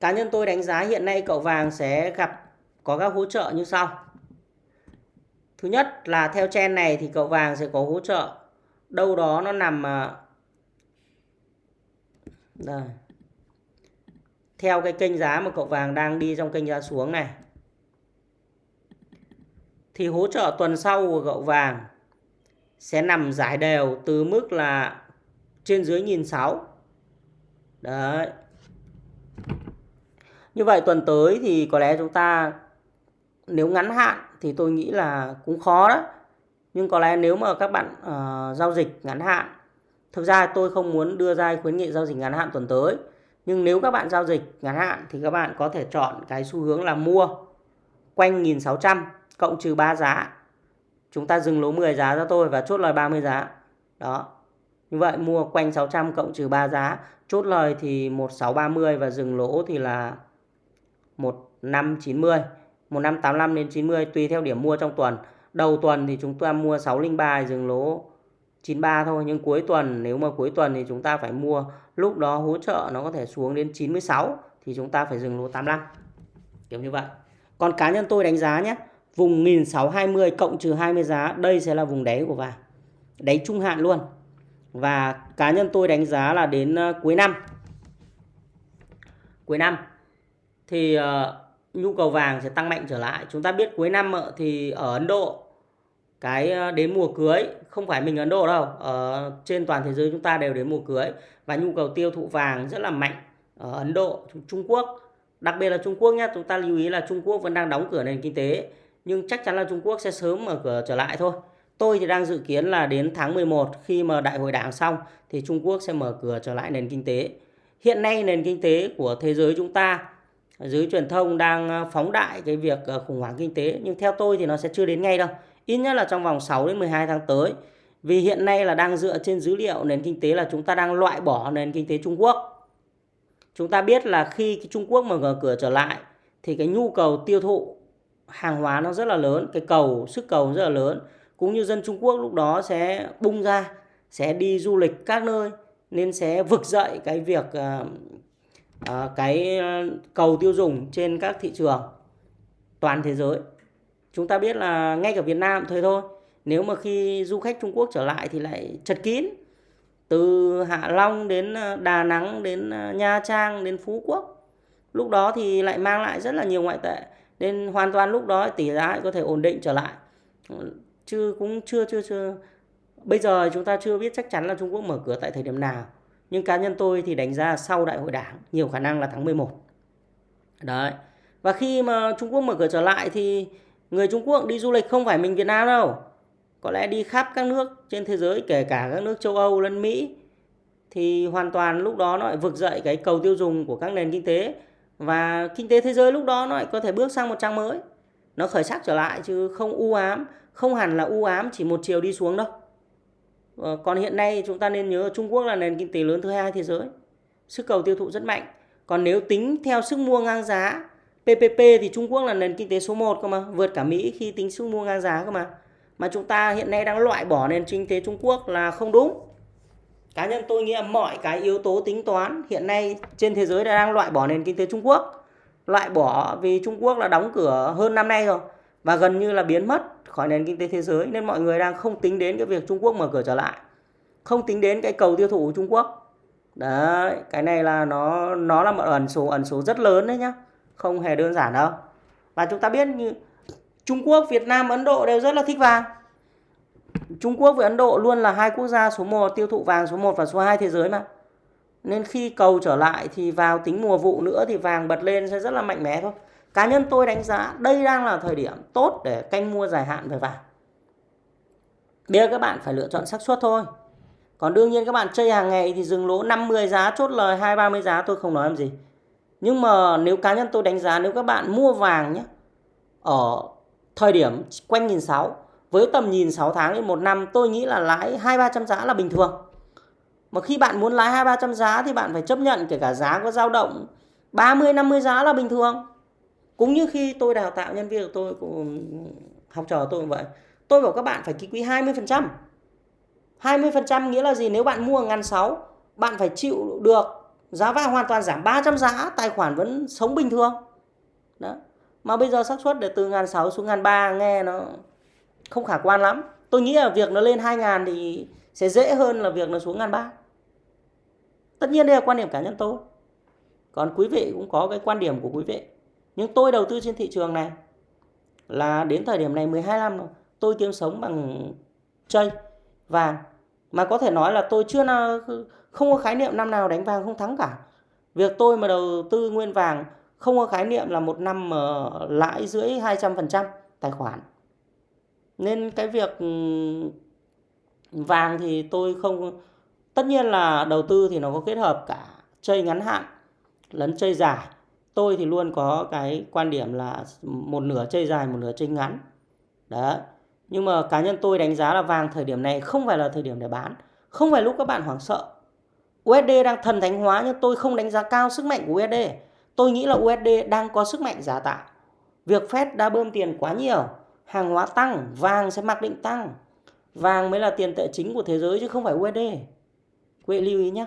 Cá nhân tôi đánh giá hiện nay cậu vàng sẽ gặp có các hỗ trợ như sau. Thứ nhất là theo chen này thì cậu vàng sẽ có hỗ trợ đâu đó nó nằm à, đây. Theo cái kênh giá mà cậu vàng đang đi trong kênh giá xuống này. Thì hỗ trợ tuần sau của cậu vàng sẽ nằm giải đều từ mức là trên dưới nghìn sáu. Đấy. Như vậy tuần tới thì có lẽ chúng ta nếu ngắn hạn thì tôi nghĩ là cũng khó đó. Nhưng có lẽ nếu mà các bạn uh, giao dịch ngắn hạn thực ra tôi không muốn đưa ra khuyến nghị giao dịch ngắn hạn tuần tới nhưng nếu các bạn giao dịch ngắn hạn thì các bạn có thể chọn cái xu hướng là mua quanh 1600 cộng trừ 3 giá. Chúng ta dừng lỗ 10 giá cho tôi và chốt lời 30 giá. Đó. Như vậy mua quanh 600 cộng trừ 3 giá. Chốt lời thì 1630 và dừng lỗ thì là 1590 1585 đến 90 tùy theo điểm mua trong tuần. Đầu tuần thì chúng ta mua 603 dừng lỗ 93 thôi nhưng cuối tuần nếu mà cuối tuần thì chúng ta phải mua lúc đó hỗ trợ nó có thể xuống đến 96 thì chúng ta phải dừng lỗ 85 kiểu như vậy còn cá nhân tôi đánh giá nhé Vùng 1620 cộng trừ 20 giá, đây sẽ là vùng đáy của vàng. Đáy trung hạn luôn. Và cá nhân tôi đánh giá là đến ờ, cuối năm. Cuối năm thì uh, nhu cầu vàng sẽ tăng mạnh trở lại. Chúng ta biết cuối năm ờ, thì ở Ấn Độ cái ờ, đến mùa cưới, không phải mình Ấn Độ đâu, ở trên toàn thế giới chúng ta đều đến mùa cưới và nhu cầu tiêu thụ vàng rất là mạnh ở Ấn Độ Trung Quốc đặc biệt là Trung Quốc nhé chúng ta lưu ý là Trung Quốc vẫn đang đóng cửa nền kinh tế, nhưng chắc chắn là Trung Quốc sẽ sớm mở cửa trở lại thôi. Tôi thì đang dự kiến là đến tháng 11 khi mà đại hội đảng xong thì Trung Quốc sẽ mở cửa trở lại nền kinh tế. Hiện nay nền kinh tế của thế giới chúng ta, giới truyền thông đang ờ, phóng đại cái việc ờ, khủng hoảng kinh tế, nhưng theo tôi thì nó sẽ chưa đến ngay đâu. Ít nhất là trong vòng 6 đến 12 tháng tới. Vì hiện nay là đang dựa trên dữ liệu nền kinh tế là chúng ta đang loại bỏ nền kinh tế Trung Quốc. Chúng ta biết là khi Trung Quốc mở cửa trở lại thì cái nhu cầu tiêu thụ hàng hóa nó rất là lớn cái cầu sức cầu rất là lớn cũng như dân Trung Quốc lúc đó sẽ bung ra sẽ đi du lịch các nơi nên sẽ vực dậy cái việc uh, uh, cái ờ, cầu tiêu dùng trên các thị trường toàn thế giới chúng ta biết là ngay cả Việt Nam thôi thôi. Nếu mà khi du khách Trung Quốc trở lại thì lại chật kín. Từ Hạ Long đến ờ, Đà Nẵng đến ờ, Nha Trang đến Phú Quốc. Lúc đó thì lại mang lại rất là nhiều ngoại tệ. Nên hoàn toàn lúc đó tỷ giá có thể ổn định trở lại. Chứ cũng chưa chưa chưa. Bây giờ chúng ta chưa biết chắc chắn là Trung Quốc mở cửa tại thời điểm nào. Nhưng cá nhân tôi thì đánh giá sau đại hội đảng, nhiều khả năng là tháng 11 đấy. Và khi mà Trung Quốc mở cửa trở lại thì người Trung Quốc đi du lịch không phải mình Việt Nam đâu. Có lẽ đi khắp các nước trên thế giới, kể cả các nước châu Âu lẫn Mỹ, thì hoàn toàn lúc đó nó lại vực dậy cái cầu tiêu dùng của các nền kinh tế. Và kinh tế thế giới lúc đó nó lại có thể bước sang một trang mới. Nó khởi sắc trở lại chứ không u ám, không hẳn là u ám chỉ một chiều đi xuống đâu. Ờ, còn hiện nay chúng ta nên nhớ Trung Quốc là nền kinh tế lớn thứ hai thế giới. Sức cầu tiêu thụ rất mạnh. Còn nếu tính theo sức mua ngang giá PPP thì Trung Quốc là nền kinh tế số 1 cơ mà, vượt cả Mỹ khi tính sức mua ngang giá cơ mà. Mà chúng ta hiện nay đang loại bỏ nền kinh tế Trung Quốc là không đúng. Cá nhân tôi nghĩ là mọi cái yếu tố tính toán hiện nay trên thế giới đang loại bỏ nền kinh tế Trung Quốc. Loại bỏ vì Trung Quốc là đóng cửa hơn năm nay rồi và gần như là biến mất khỏi nền kinh tế thế giới nên mọi người đang không tính đến cái việc Trung Quốc mở cửa trở lại. Không tính đến cái cầu tiêu thụ của Trung Quốc. Đấy, cái này là nó nó là một ẩn số ẩn số rất lớn đấy nhá không hề đơn giản đâu và chúng ta biết như Trung Quốc, Việt Nam, Ấn Độ đều rất là thích vàng Trung Quốc và Ấn Độ luôn là hai quốc gia số 1 tiêu thụ vàng số 1 và số 2 thế giới mà nên khi cầu trở lại thì vào tính mùa vụ nữa thì vàng bật lên sẽ rất là mạnh mẽ thôi. Cá nhân tôi đánh giá đây đang là thời điểm tốt để canh mua dài hạn về vàng. Bây giờ các bạn phải lựa chọn xác suất thôi. Còn đương nhiên các bạn chơi hàng ngày thì dừng lỗ 50 giá, chốt lời 2 30 giá, tôi không nói làm gì. Nhưng mà nếu cá nhân tôi đánh giá nếu các bạn mua vàng nhé, ở thời điểm quanh nghìn sáu, với tầm nhìn 6 tháng đến 1 năm, tôi nghĩ là lãi 2 300 giá là bình thường. Mà khi bạn muốn lái 2 300 giá thì bạn phải chấp nhận kể cả giá có dao động 30 50 giá là bình thường. Cũng như khi tôi đào tạo nhân viên của tôi cũng học trò tôi cũng vậy. Tôi bảo các bạn phải ký quỹ 20%. 20% nghĩa là gì? Nếu bạn mua ngàn sáu, bạn phải chịu được giá vàng hoàn toàn giảm 300 giá, tài khoản vẫn sống bình thường. Đó. Mà bây giờ xác suất để từ ngàn sáu xuống ngàn ba nghe nó không khả quan lắm. Tôi nghĩ là việc nó lên hai ngàn thì sẽ dễ hơn là việc nó xuống ngàn ba tất nhiên đây là quan điểm cá nhân tôi còn quý vị cũng có cái quan điểm của quý vị nhưng tôi đầu tư trên thị trường này là đến thời điểm này 12 năm rồi tôi kiếm sống bằng chơi vàng mà có thể nói là tôi chưa nào không có khái niệm năm nào đánh vàng không thắng cả. Việc tôi mà đầu tư nguyên vàng, không có khái niệm là một năm mà lãi dưới 200% tài khoản. Nên cái việc ừ, vàng thì tôi không, tất nhiên là đầu tư thì nó có kết hợp cả chơi ngắn hạn lẫn chơi dài. Tôi thì luôn có cái quan điểm là một nửa chơi dài, một nửa chơi ngắn. Đấy nhưng mà cá nhân tôi đánh giá là vàng thời điểm này không phải là thời điểm để bán, không phải lúc các bạn hoảng sợ USD đang thần thánh hóa nhưng tôi không đánh giá cao sức mạnh của USD tôi nghĩ là USD đang có sức mạnh giả tạo việc Fed đã bơm tiền quá nhiều, hàng hóa tăng, vàng sẽ mặc định tăng Vàng mới là tiền tệ chính của thế giới chứ không phải USD. Quý vị lưu ý nhé.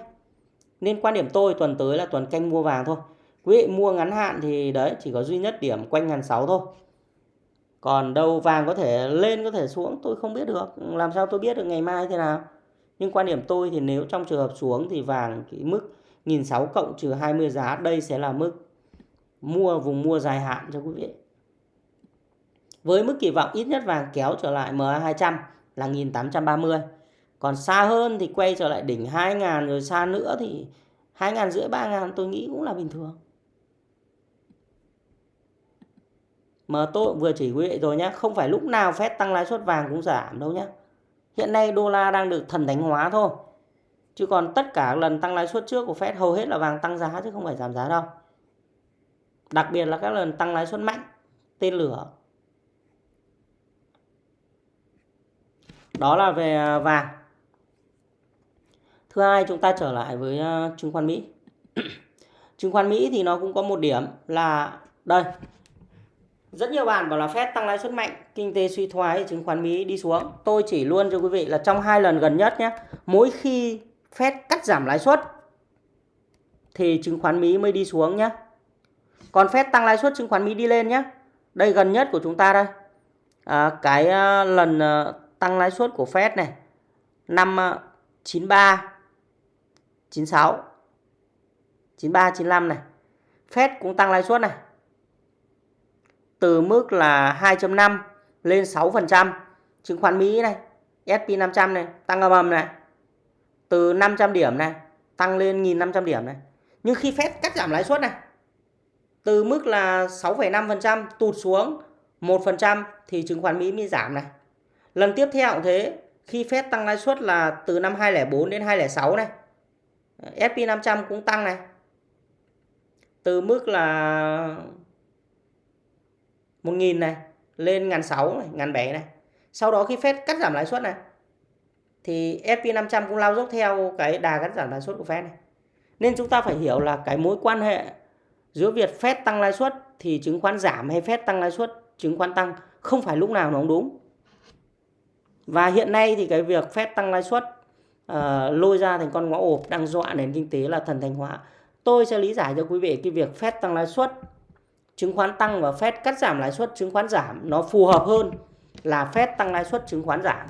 Nên quan điểm tôi tuần tới là tuần canh mua vàng thôi. Quý vị mua ngắn hạn thì đấy, chỉ có duy nhất điểm quanh ngàn sáu thôi. Còn đâu vàng có thể lên, có thể xuống, tôi không biết được. Làm sao tôi biết được ngày mai thế nào. Nhưng quan điểm tôi thì nếu trong trường hợp xuống thì vàng cái mức nghìn sáu cộng trừ 20 giá, đây sẽ là mức mua, vùng mua dài hạn cho quý vị. Với mức kỳ vọng ít nhất vàng kéo trở lại MA200 là 1830 còn xa hơn thì quay trở lại đỉnh 2.000 rồi xa nữa thì 2.000 rưỡi 3.000 tôi nghĩ cũng là bình thường mà tôi vừa chỉ quý vị rồi nhé không phải lúc nào phép tăng lãi suất vàng cũng giảm đâu nhé hiện nay đô la đang được thần thánh hóa thôi. Chứ còn tất cả lần tăng lãi suất trước của Fed hầu hết là vàng tăng giá chứ không phải giảm giá đâu. Đặc biệt là các lần tăng lãi suất mạnh, tên lửa. Đó là về à, vàng. Thứ hai, chúng ta trở lại với à, chứng khoán Mỹ. Chứng khoán Mỹ thì nó cũng có một điểm là, đây rất nhiều bạn bảo là Fed tăng lãi suất mạnh kinh tế suy thoái chứng khoán Mỹ đi xuống. Tôi chỉ luôn cho quý vị là trong hai lần gần nhất nhé mỗi khi Fed cắt giảm lãi suất thì chứng khoán Mỹ mới đi xuống nhé. Còn Fed tăng lãi suất chứng khoán Mỹ đi lên nhé. Đây gần nhất của chúng ta đây. À, cái uh, lần uh, tăng lãi suất của Fed này năm 93 96 93 95 này. Fed cũng tăng lãi suất này từ mức là 2.5 lên 6% chứng khoán Mỹ này S&P 500 này tăng âm ầm này từ 500 điểm này tăng lên 1.500 điểm này nhưng khi Fed cắt giảm lãi suất này từ mức là 6,5% tụt xuống 1% thì chứng khoán Mỹ mới giảm này Lần tiếp theo cũng thế, khi Fed tăng lãi suất là từ năm 2004 đến 2006 này. S&P 500 cũng tăng này. từ mức là 1.000 này lên ngàn sáu này, ngàn bảy này. Sau đó khi Fed cắt giảm lãi suất này thì S&P 500 cũng lao dốc theo cái đà cắt giảm lãi suất của Fed này. Nên chúng ta phải hiểu là cái mối quan hệ giữa việc Fed tăng lãi suất thì chứng khoán giảm hay Fed tăng lãi suất chứng khoán tăng không phải lúc nào nó cũng đúng. Và hiện nay thì cái việc Fed tăng lãi suất uh, lôi ra thành con ngõ ộp đang dọa nền kinh tế là thần thành hóa. Tôi sẽ lý giải cho quý vị cái việc Fed tăng lãi suất chứng khoán tăng và Fed cắt giảm lãi suất chứng khoán giảm nó phù hợp hơn là Fed tăng lãi suất chứng khoán giảm.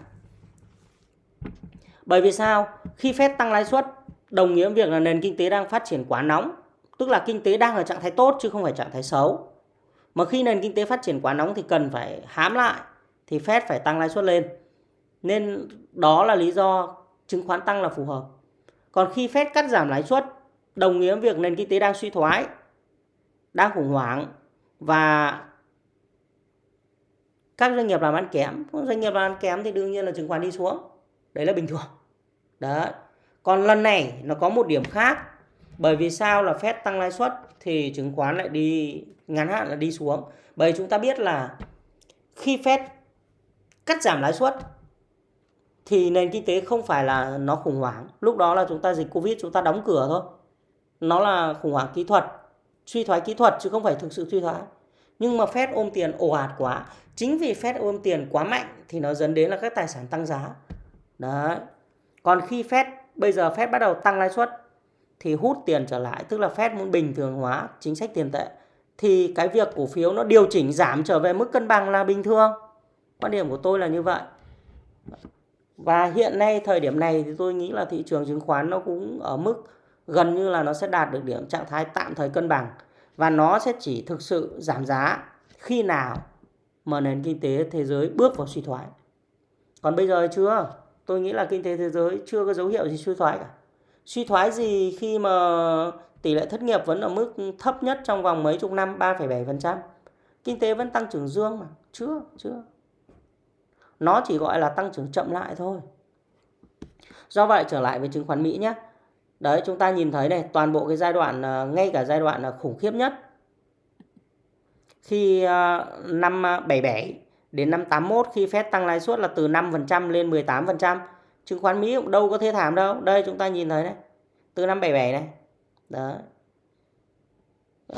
Bởi vì sao? Khi Fed tăng lãi suất đồng nghĩa việc là nền kinh tế đang phát triển quá nóng, tức là kinh tế đang ở trạng thái tốt chứ không phải trạng thái xấu. Mà khi nền kinh tế phát triển quá nóng thì cần phải hám lại thì Fed phải tăng lãi suất lên. Nên đó là lý do chứng khoán tăng là phù hợp. Còn khi Fed cắt giảm lãi suất đồng nghĩa việc nền kinh tế đang suy thoái, đang khủng hoảng và các doanh nghiệp làm ăn kém, doanh nghiệp làm ăn kém thì đương nhiên là chứng khoán đi xuống. Đấy là bình thường. Đấy. Còn lần này nó có một điểm khác. Bởi vì sao là Fed tăng lãi suất thì chứng khoán lại đi ngắn hạn là đi xuống. Bởi chúng ta biết là khi Fed cắt giảm lãi suất thì nền kinh tế không phải là nó khủng hoảng. Lúc đó là chúng ta dịch Covid chúng ta đóng cửa thôi. Nó là khủng hoảng kỹ thuật, suy thoái kỹ thuật chứ không phải thực sự suy thoái. Nhưng mà Fed ôm tiền ồ ạt quá. Chính vì Fed ôm tiền quá mạnh thì nó dẫn đến là các tài sản tăng giá. Đấy. Còn khi Fed bây giờ Fed bắt đầu tăng lãi suất thì hút tiền trở lại, tức là Fed muốn bình thường hóa chính sách tiền tệ thì cái việc cổ phiếu nó điều chỉnh giảm trở về mức cân bằng là bình thường. Quan điểm của tôi là như vậy. Và hiện nay thời điểm này thì tôi nghĩ là thị trường chứng khoán nó cũng ở mức gần như là nó sẽ đạt được điểm trạng thái tạm thời cân bằng và nó sẽ chỉ thực sự giảm giá khi nào mà nền kinh tế thế giới bước vào suy thoái. Còn bây giờ chưa? Tôi nghĩ là kinh tế thế giới chưa có dấu hiệu gì suy thoái cả. Suy thoái gì khi mà tỷ lệ thất nghiệp vẫn ở mức thấp nhất trong vòng mấy chục năm 3,7%. Kinh tế vẫn tăng trưởng dương mà. Chưa, chưa. Nó chỉ gọi là tăng trưởng chậm lại thôi. Do vậy trở lại với chứng khoán Mỹ nhé. Đấy, chúng ta nhìn thấy này, toàn bộ cái giai đoạn à, ngay cả giai đoạn à, khủng khiếp nhất khi à, năm 77 đến năm 81 khi Fed tăng lãi suất là từ 5% lên 18%. Chứng khoán Mỹ cũng đâu có thế thảm đâu. Đây, chúng ta nhìn thấy này. Từ năm 77 này. Đó.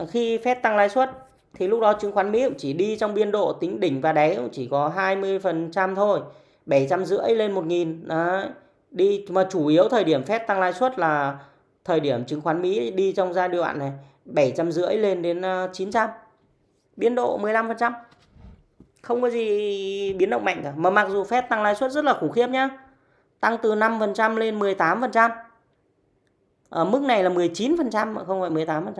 Khi Fed tăng lãi suất, thì lúc đó chứng khoán Mỹ cũng chỉ đi trong biên độ tính đỉnh và đáy cũng chỉ có 20% thôi. 750 lên 1000. Đấy. Đi, mà chủ yếu thời điểm Fed tăng lãi suất là thời điểm chứng khoán Mỹ đi trong giai đoạn này 750 lên đến ờ, 900. biến độ 15% không có gì biến động mạnh cả. Mà mặc dù Fed tăng lãi suất rất là khủng khiếp nhá. Tăng từ 5% lên 18% ở mức này là 19% mà không phải 18%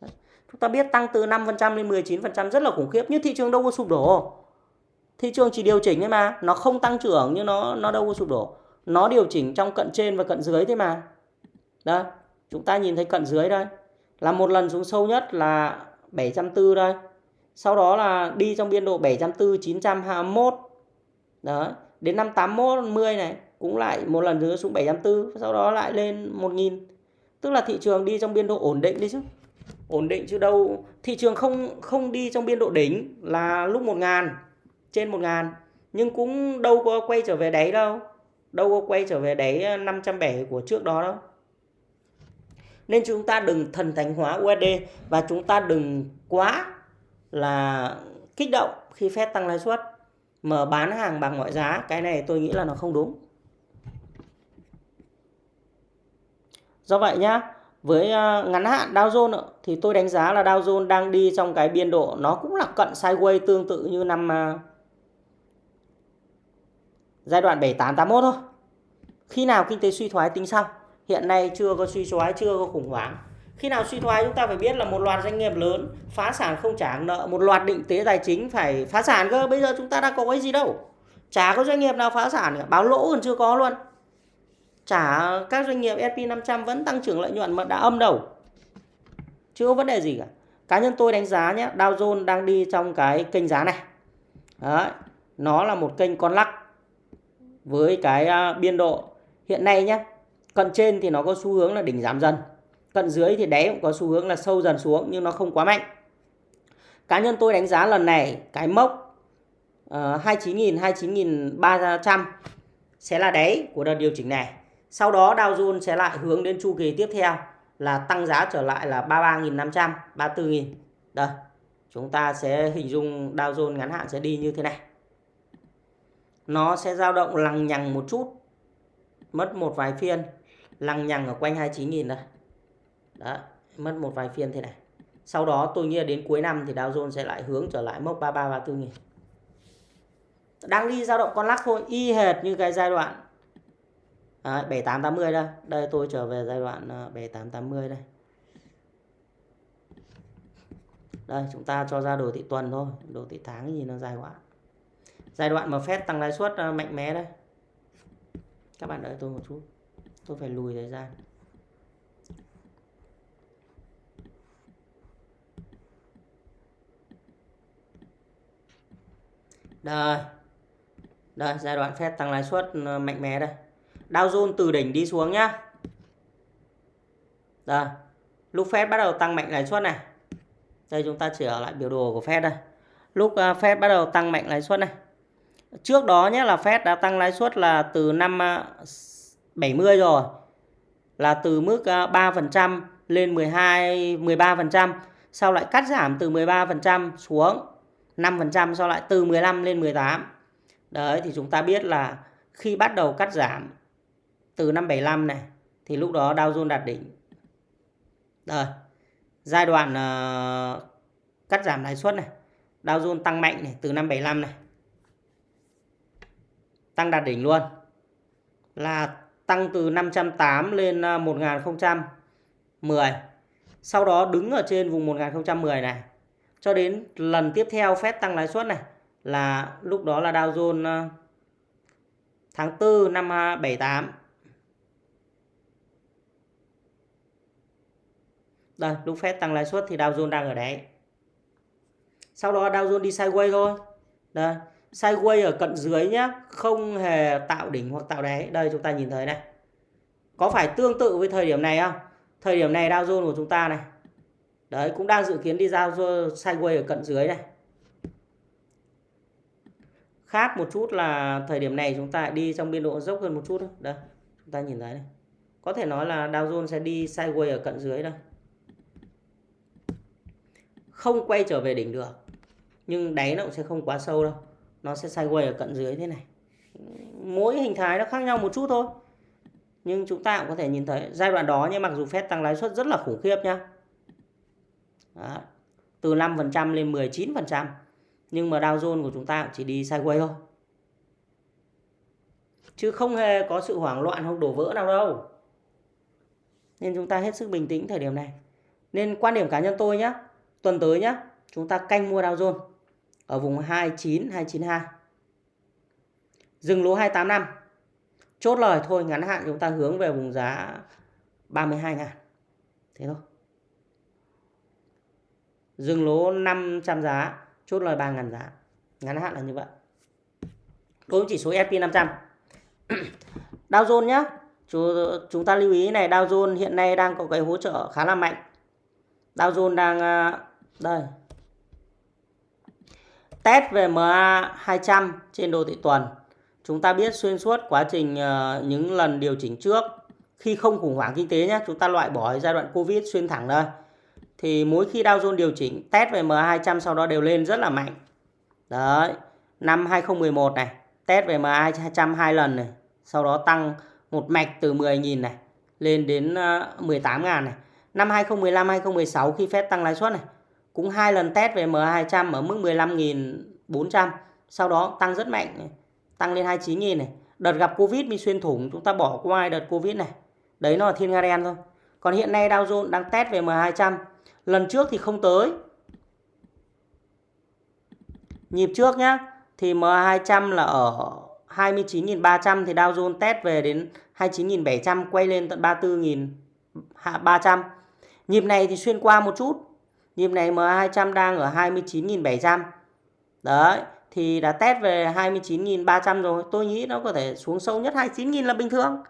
Đấy. chúng ta biết tăng từ 5% lên 19% rất là khủng khiếp nhưng thị trường đâu có sụp đổ. Thị trường chỉ điều chỉnh thôi mà, nó không tăng trưởng nhưng nó nó đâu có sụp đổ nó điều chỉnh trong cận trên và cận dưới thế mà. Đây chúng ta nhìn thấy cận dưới đây. Là một lần xuống sâu nhất là 740 đây. Sau đó là đi trong biên độ 740 921 đó, đến năm 81 10 này, cũng lại một lần nữa xuống 740 sau đó lại lên 1000 tức là thị trường đi trong biên độ ổn định đi chứ. Ổn định chứ đâu. Thị trường không không đi trong biên độ đỉnh là lúc 1000 trên 1000 nhưng cũng đâu có quay trở về đáy đâu đâu có quay trở về đáy ờ, 507 của trước đó đâu. Nên chúng ta đừng thần thánh hóa USD và chúng ta đừng quá là kích động khi phép tăng lãi suất, mà bán hàng bằng mọi giá. Cái này tôi nghĩ là nó không đúng. Do vậy nhá, với ờ, ngắn hạn Dow Jones thì tôi đánh giá là Dow Jones đang đi trong cái biên độ nó cũng là cận sideways tương tự như năm ờ, giai đoạn 7881 thôi. Khi nào kinh tế suy thoái tính sau? Hiện nay chưa có suy thoái, chưa có khủng hoảng. Khi nào suy thoái chúng ta phải biết là một loạt doanh nghiệp lớn phá sản không trả nợ một loạt định tế tài chính phải phá sản cơ. Bây giờ chúng ta đã có cái gì đâu? Chả có doanh nghiệp nào phá sản cả. Báo lỗ còn chưa có luôn. Chả các doanh nghiệp S&P 500 vẫn tăng trưởng lợi nhuận mà đã âm đầu, chưa có vấn đề gì cả. Cá nhân tôi đánh giá nhé Dow Jones đang đi trong cái kênh giá này. Đấy, nó là một kênh con lắc với cái à, biên độ. Hiện nay nhé cận trên thì nó có xu hướng là đỉnh giảm dần cận dưới thì đáy cũng có xu hướng là sâu dần xuống nhưng nó không quá mạnh. Cá nhân tôi đánh giá lần này cái mốc uh, 29.000 29.300 sẽ là đáy của đợt điều chỉnh này. Sau đó Dow Jones sẽ lại hướng đến chu kỳ tiếp theo là tăng giá trở lại là 33.500 34.000 đây chúng ta sẽ hình dung Dow Jones ngắn hạn sẽ đi như thế này nó sẽ dao động lằng nhằng một chút mất một vài phiên. Lằng nhằng ở quanh 29.000 đây. Đó mất một vài phiên thế này. Sau đó tôi nghĩ đến cuối năm thì Dow Jones sẽ lại hướng trở lại mốc 33 34 nghìn. Đang đi dao động con lắc thôi y hệt như cái giai đoạn à, 7880 đây. Đây tôi trở về giai đoạn à, 7880 đây. Đây chúng ta cho ra đồ thị tuần thôi đồ thị tháng gì nó dài quá giai đoạn mà fed tăng lãi suất ờ, mạnh mẽ đây. Các bạn đợi tôi một chút. Tôi phải lùi thời gian. Đây. Đây, giai đoạn fed tăng lãi suất ờ, mạnh mẽ đây. Dow Jones từ đỉnh đi xuống nhá. Đây. Lúc fed bắt đầu tăng mạnh lãi suất này. Đây, chúng ta chỉ ở lại biểu đồ của fed đây. Lúc ờ, Fed bắt đầu tăng mạnh lãi suất này trước đó nhé là Fed đã tăng lãi suất là từ năm à, 70 rồi là từ mức à, 3% lên 12 13% sau lại cắt giảm từ 13% xuống 5% sau lại từ 15 lên 18 đấy thì chúng ta biết là khi bắt đầu cắt giảm từ năm 75 này thì lúc đó Dow Jones đạt đỉnh. Rồi giai đoạn uh, cắt giảm lãi suất này Dow Jones tăng mạnh này từ năm 75 này tăng đạt đỉnh luôn. Là tăng từ 508 lên à, 1010 sau đó đứng ở trên vùng 1010 này. Cho đến lần tiếp theo phép tăng lãi suất này là lúc đó là Dow Jones à, tháng 4 năm à, 78 đây, lúc phép tăng lãi suất thì Dow Jones đang ở đấy. Sau đó Dow Jones đi sideways thôi. Đây sideways ở cận dưới nhé, không hề tạo đỉnh hoặc tạo đáy đây chúng ta nhìn thấy này. Có phải tương tự với thời điểm này không? Thời điểm này Dow Jones của chúng ta này. Đấy cũng đang dự kiến đi giao sideways ở cận dưới này. Khác một chút là thời điểm này chúng ta đi trong biên độ dốc hơn một chút thôi. Đây chúng ta nhìn thấy này. Có thể nói là Dow Jones sẽ đi sideways ở cận dưới đây. Không quay trở về đỉnh được nhưng đáy nó cũng sẽ không quá sâu đâu nó sẽ sideways ở cận dưới thế này. Mỗi hình thái nó khác nhau một chút thôi. Nhưng chúng ta cũng có thể nhìn thấy giai đoạn đó nhưng mặc dù phép tăng lãi suất rất là khủng khiếp nhá. Đó. từ 5% lên 19% nhưng mà Dow Jones của chúng ta chỉ đi sideways thôi. Chứ không hề có sự hoảng loạn hoặc đổ vỡ nào đâu. Nên chúng ta hết sức bình tĩnh thời điểm này. Nên quan điểm cá nhân tôi nhé tuần tới nhé chúng ta canh mua Dow Jones ở vùng 29 292 dừng lỗ 285 chốt lời thôi, ngắn hạn chúng ta hướng về vùng giá 32 ngàn. Thế thôi. Dừng lỗ 500 giá, chốt lời 3 ngàn giá. Ngắn hạn là như vậy. Đối với chỉ số S&P 500 Dow Jones nhé chúng ta lưu ý này, Dow Jones hiện nay đang có cái hỗ trợ khá là mạnh. Dow Jones đang ờ, đây test về MA 200 trên đồ thị tuần. Chúng ta biết xuyên suốt quá trình ờ, những lần điều chỉnh trước. Khi không khủng hoảng kinh tế nhé chúng ta loại bỏ giai đoạn Covid xuyên thẳng đây thì mỗi khi Dow Jones điều chỉnh test về MA 200 sau đó đều lên rất là mạnh. Đấy, năm 2011 này, test về MA 200 hai lần này, sau đó tăng một mạch từ 10.000 này lên đến ờ, 18.000 này. Năm 2015 2016 khi phép tăng lãi suất này cũng hai lần test về MA200 ở mức 15.400 sau đó tăng rất mạnh tăng lên 29.000 này. Đợt gặp Covid bị xuyên thủng, chúng ta bỏ qua đợt Covid này. Đấy, nó là thiên nga đen thôi. Còn hiện nay Dow Jones đang test về M200 lần trước thì không tới. Nhịp trước nhá, thì M200 là ở 29.300 thì Dow Jones test về đến 29.700 quay lên tận 34.300 nhịp này thì xuyên qua một chút. Nhịp này MA200 đang ở 29.700. Đấy, thì đã test về 29.300 rồi. Tôi nghĩ nó có thể xuống sâu nhất 29.000 là bình thường.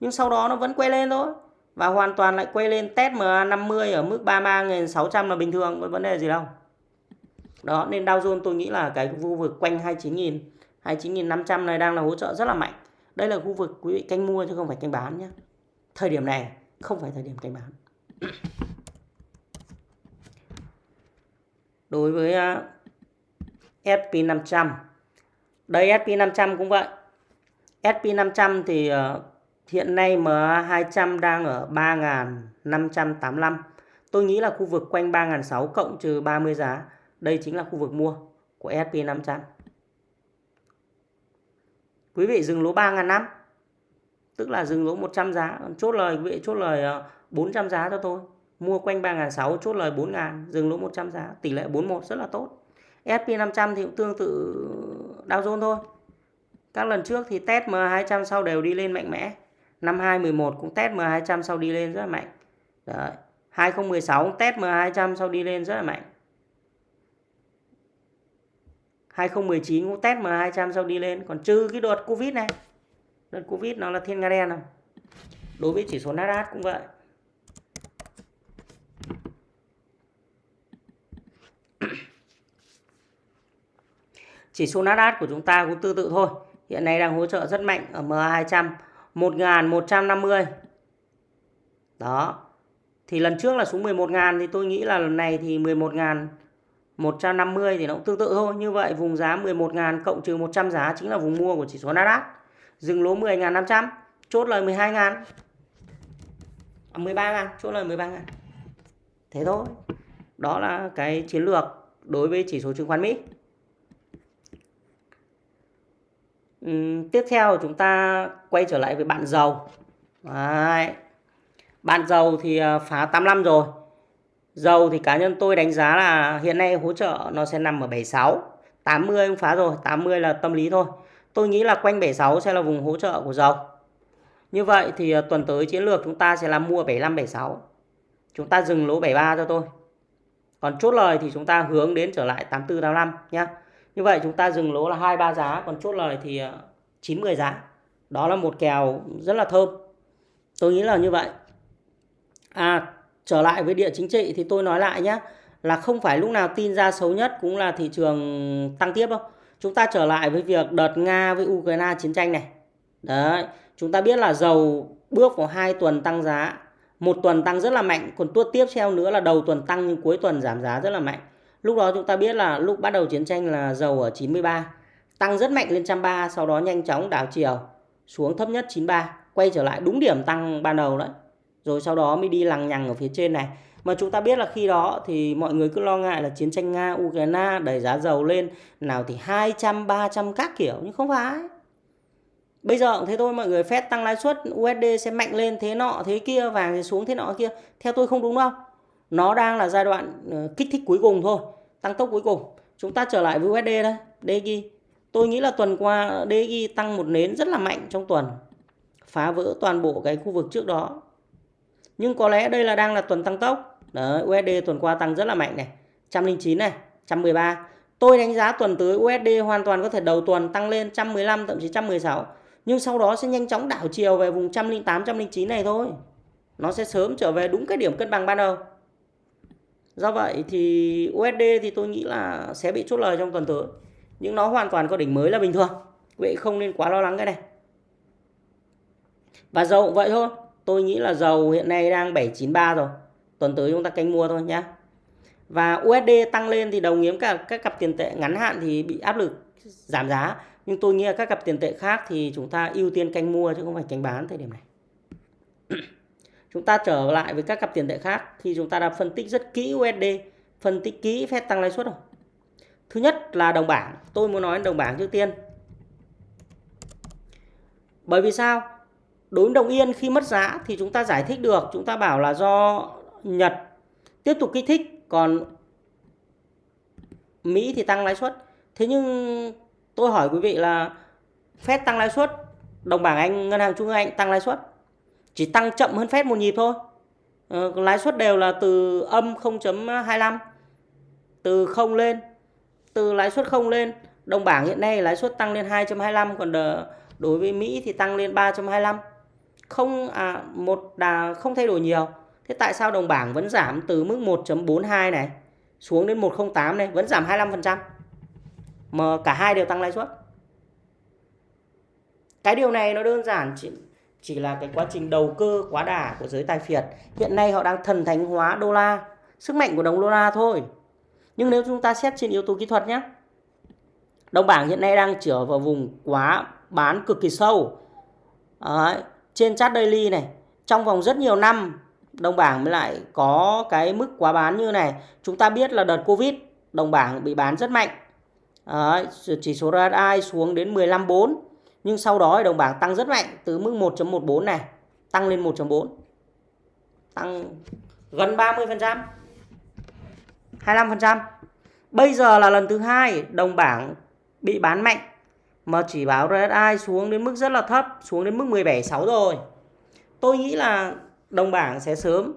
Nhưng sau đó nó vẫn quay lên thôi. và hoàn toàn lại quay lên test MA50 ở mức 33.600 là bình thường, có vấn đề gì đâu. Đó, nên Dow Jones tôi nghĩ là cái khu vực quanh 29.000, 29.500 này đang là hỗ trợ rất là mạnh. Đây là khu vực quý vị canh mua chứ không phải canh bán nhé. Thời điểm này không phải thời điểm canh bán. Đối với à, SP500. Đây SP500 cũng vậy. SP500 thì ờ, hiện nay MA200 đang ở 3.585. Tôi nghĩ là khu vực quanh 3.600 cộng trừ 30 giá. Đây chính là khu vực mua của SP500. Quý vị dừng lỗ 3.500. Tức là dừng lỗ 100 giá. Chốt lời, quý vị chốt lời ờ, 400 giá cho tôi. Mua quanh 3.600 chốt lời 4.000. Dừng lỗ 100 giá. Tỷ lệ 41 rất là tốt. SP500 thì cũng tương tự Dow Jones thôi. Các lần trước thì test M200 sau đều đi lên mạnh mẽ. Năm 2011 cũng test M200 sau đi lên rất là mạnh. Đấy. 2016 cũng test M200 sau đi lên rất là mạnh. 2019 cũng test M200 sau đi lên. Còn trừ cái đợt Covid này. Đợt Covid nó là thiên nga đen nào. Đối với chỉ số Nasdaq cũng vậy. Chỉ số Nasdaq của chúng ta cũng tương tự thôi. Hiện nay đang hỗ trợ rất mạnh ở M200 1150. Đó. Thì lần trước là xuống 11.000 thì tôi nghĩ là lần này thì 11.150 thì nó cũng tương tự thôi. Như vậy vùng giá 11.000 cộng trừ 100 giá chính là vùng mua của chỉ số Nasdaq. Dừng lỗ 10.500, chốt lời 12.000. À, 13.000, chốt lời 13.000. Thế thôi. Đó là cái chiến lược đối với chỉ số chứng khoán Mỹ. Ừ, tiếp theo chúng ta quay trở lại với bạn dầu. Đấy. Bạn dầu thì à, phá 85 rồi. Dầu thì cá nhân tôi đánh giá là hiện nay hỗ trợ nó sẽ nằm ở 76. 80 cũng phá rồi, 80 là tâm lý thôi. Tôi nghĩ là quanh 76 sẽ là vùng hỗ trợ của dầu. Như vậy thì à, tuần tới chiến lược chúng ta sẽ là mua 75 76. Chúng ta dừng lỗ 73 cho tôi. Còn chốt lời thì chúng ta hướng đến trở lại 84 85 nhé. Như vậy chúng ta dừng lỗ là 2 3 giá, còn chốt lời thì ờ, 9 10 giá. Đó là một kèo rất là thơm. Tôi nghĩ là như vậy. À, trở lại với địa chính trị thì tôi nói lại nhé. Là không phải lúc nào tin ra xấu nhất cũng là thị trường tăng tiếp đâu. Chúng ta trở lại với việc đợt Nga với Ukraine chiến tranh này. Đấy, chúng ta biết là dầu bước vào hai tuần tăng giá. Một tuần tăng rất là mạnh, còn tuốt tiếp theo nữa là đầu tuần tăng nhưng cuối tuần giảm giá rất là mạnh. Lúc đó chúng ta biết là lúc bắt đầu chiến tranh là dầu ở 93, tăng rất mạnh lên 130, sau đó nhanh chóng đảo chiều xuống thấp nhất 93, quay trở lại đúng điểm tăng ban đầu đấy. Rồi sau đó mới đi lằng nhằng ở phía trên này. Mà chúng ta biết là khi đó thì mọi người cứ lo ngại là chiến tranh Nga, Ukraine đẩy giá dầu lên nào thì 200, 300 các kiểu nhưng không phải. Bây giờ cũng thế thôi mọi người phép tăng lãi suất USD sẽ mạnh lên thế nọ thế kia vàng thì xuống thế nọ kia. Theo tôi không đúng đâu. Nó đang là giai đoạn ờ, kích thích cuối cùng thôi tăng tốc cuối cùng. Chúng ta trở lại với USD đây DXY tôi nghĩ là tuần qua DXY tăng một nến rất là mạnh trong tuần phá vỡ toàn bộ cái khu vực trước đó. Nhưng có lẽ đây là đang là tuần tăng tốc. Đấy, USD tuần qua tăng rất là mạnh này 109 này 113 tôi đánh giá tuần tới USD hoàn toàn có thể đầu tuần tăng lên 115 thậm chí 116 nhưng sau đó sẽ nhanh chóng đảo chiều về vùng 108 109 này thôi. Nó sẽ sớm trở về đúng cái điểm cân bằng ban đầu. Do vậy thì USD thì tôi nghĩ là sẽ bị chốt lời trong tuần tới. Nhưng nó hoàn toàn có đỉnh mới là bình thường. Vậy không nên quá lo lắng cái này. Và dầu cũng vậy thôi. Tôi nghĩ là dầu hiện nay đang 793 rồi. Tuần tới chúng ta canh mua thôi nhé. Và USD tăng lên thì đồng nghĩa cả các cặp tiền tệ ngắn hạn thì bị áp lực giảm giá. Nhưng tôi nghĩ là các cặp tiền tệ khác thì chúng ta ưu tiên canh mua chứ không phải canh bán thời điểm này. Chúng ta trở lại với các cặp tiền tệ khác thì chúng ta đã phân tích rất kỹ USD, phân tích kỹ phép tăng lãi suất rồi. Thứ nhất là đồng bảng, tôi muốn nói đồng bảng trước tiên. Bởi vì sao? Đối với đồng yên khi mất giá thì chúng ta giải thích được, chúng ta bảo là do Nhật tiếp tục kích thích, còn Mỹ thì tăng lãi suất. Thế nhưng tôi hỏi quý vị là phép tăng lãi suất, đồng bảng Anh, ngân hàng trung ương Anh tăng lãi suất chỉ tăng chậm hơn phép một nhịp thôi ờ, lãi suất đều là từ âm 0.25 từ 0 lên từ lãi suất 0 lên đồng bảng hiện nay lãi suất tăng lên 2.25 còn đối với Mỹ thì tăng lên 3.25 không à, một đà không thay đổi nhiều. Thế tại sao đồng bảng vẫn giảm từ mức 1.42 này xuống đến 108 này, vẫn giảm 25%. Mà cả hai đều tăng lãi suất. Cái điều này nó đơn giản chỉ, chỉ là cái quá trình đầu cơ quá đà của giới tài phiệt. Hiện nay họ đang thần thánh hóa đô la, sức mạnh của đồng đô la thôi. Nhưng nếu chúng ta xét trên yếu tố kỹ thuật nhé, đồng bảng hiện nay đang trở vào vùng quá bán cực kỳ sâu. Đấy, trên chart daily này, trong vòng rất nhiều năm đồng bảng mới lại có cái mức quá bán như này. Chúng ta biết là đợt Covid đồng bảng bị bán rất mạnh. Đấy, chỉ số RSI xuống đến 15.4 nhưng sau đó đồng bảng tăng rất mạnh, từ mức 1.14 này, tăng lên 1.4 tăng gần 30% 25% bây giờ là lần thứ hai đồng bảng bị bán mạnh, mà chỉ báo RSI xuống đến mức rất là thấp, xuống đến mức 17.6 rồi. Tôi nghĩ là đồng bảng sẽ sớm.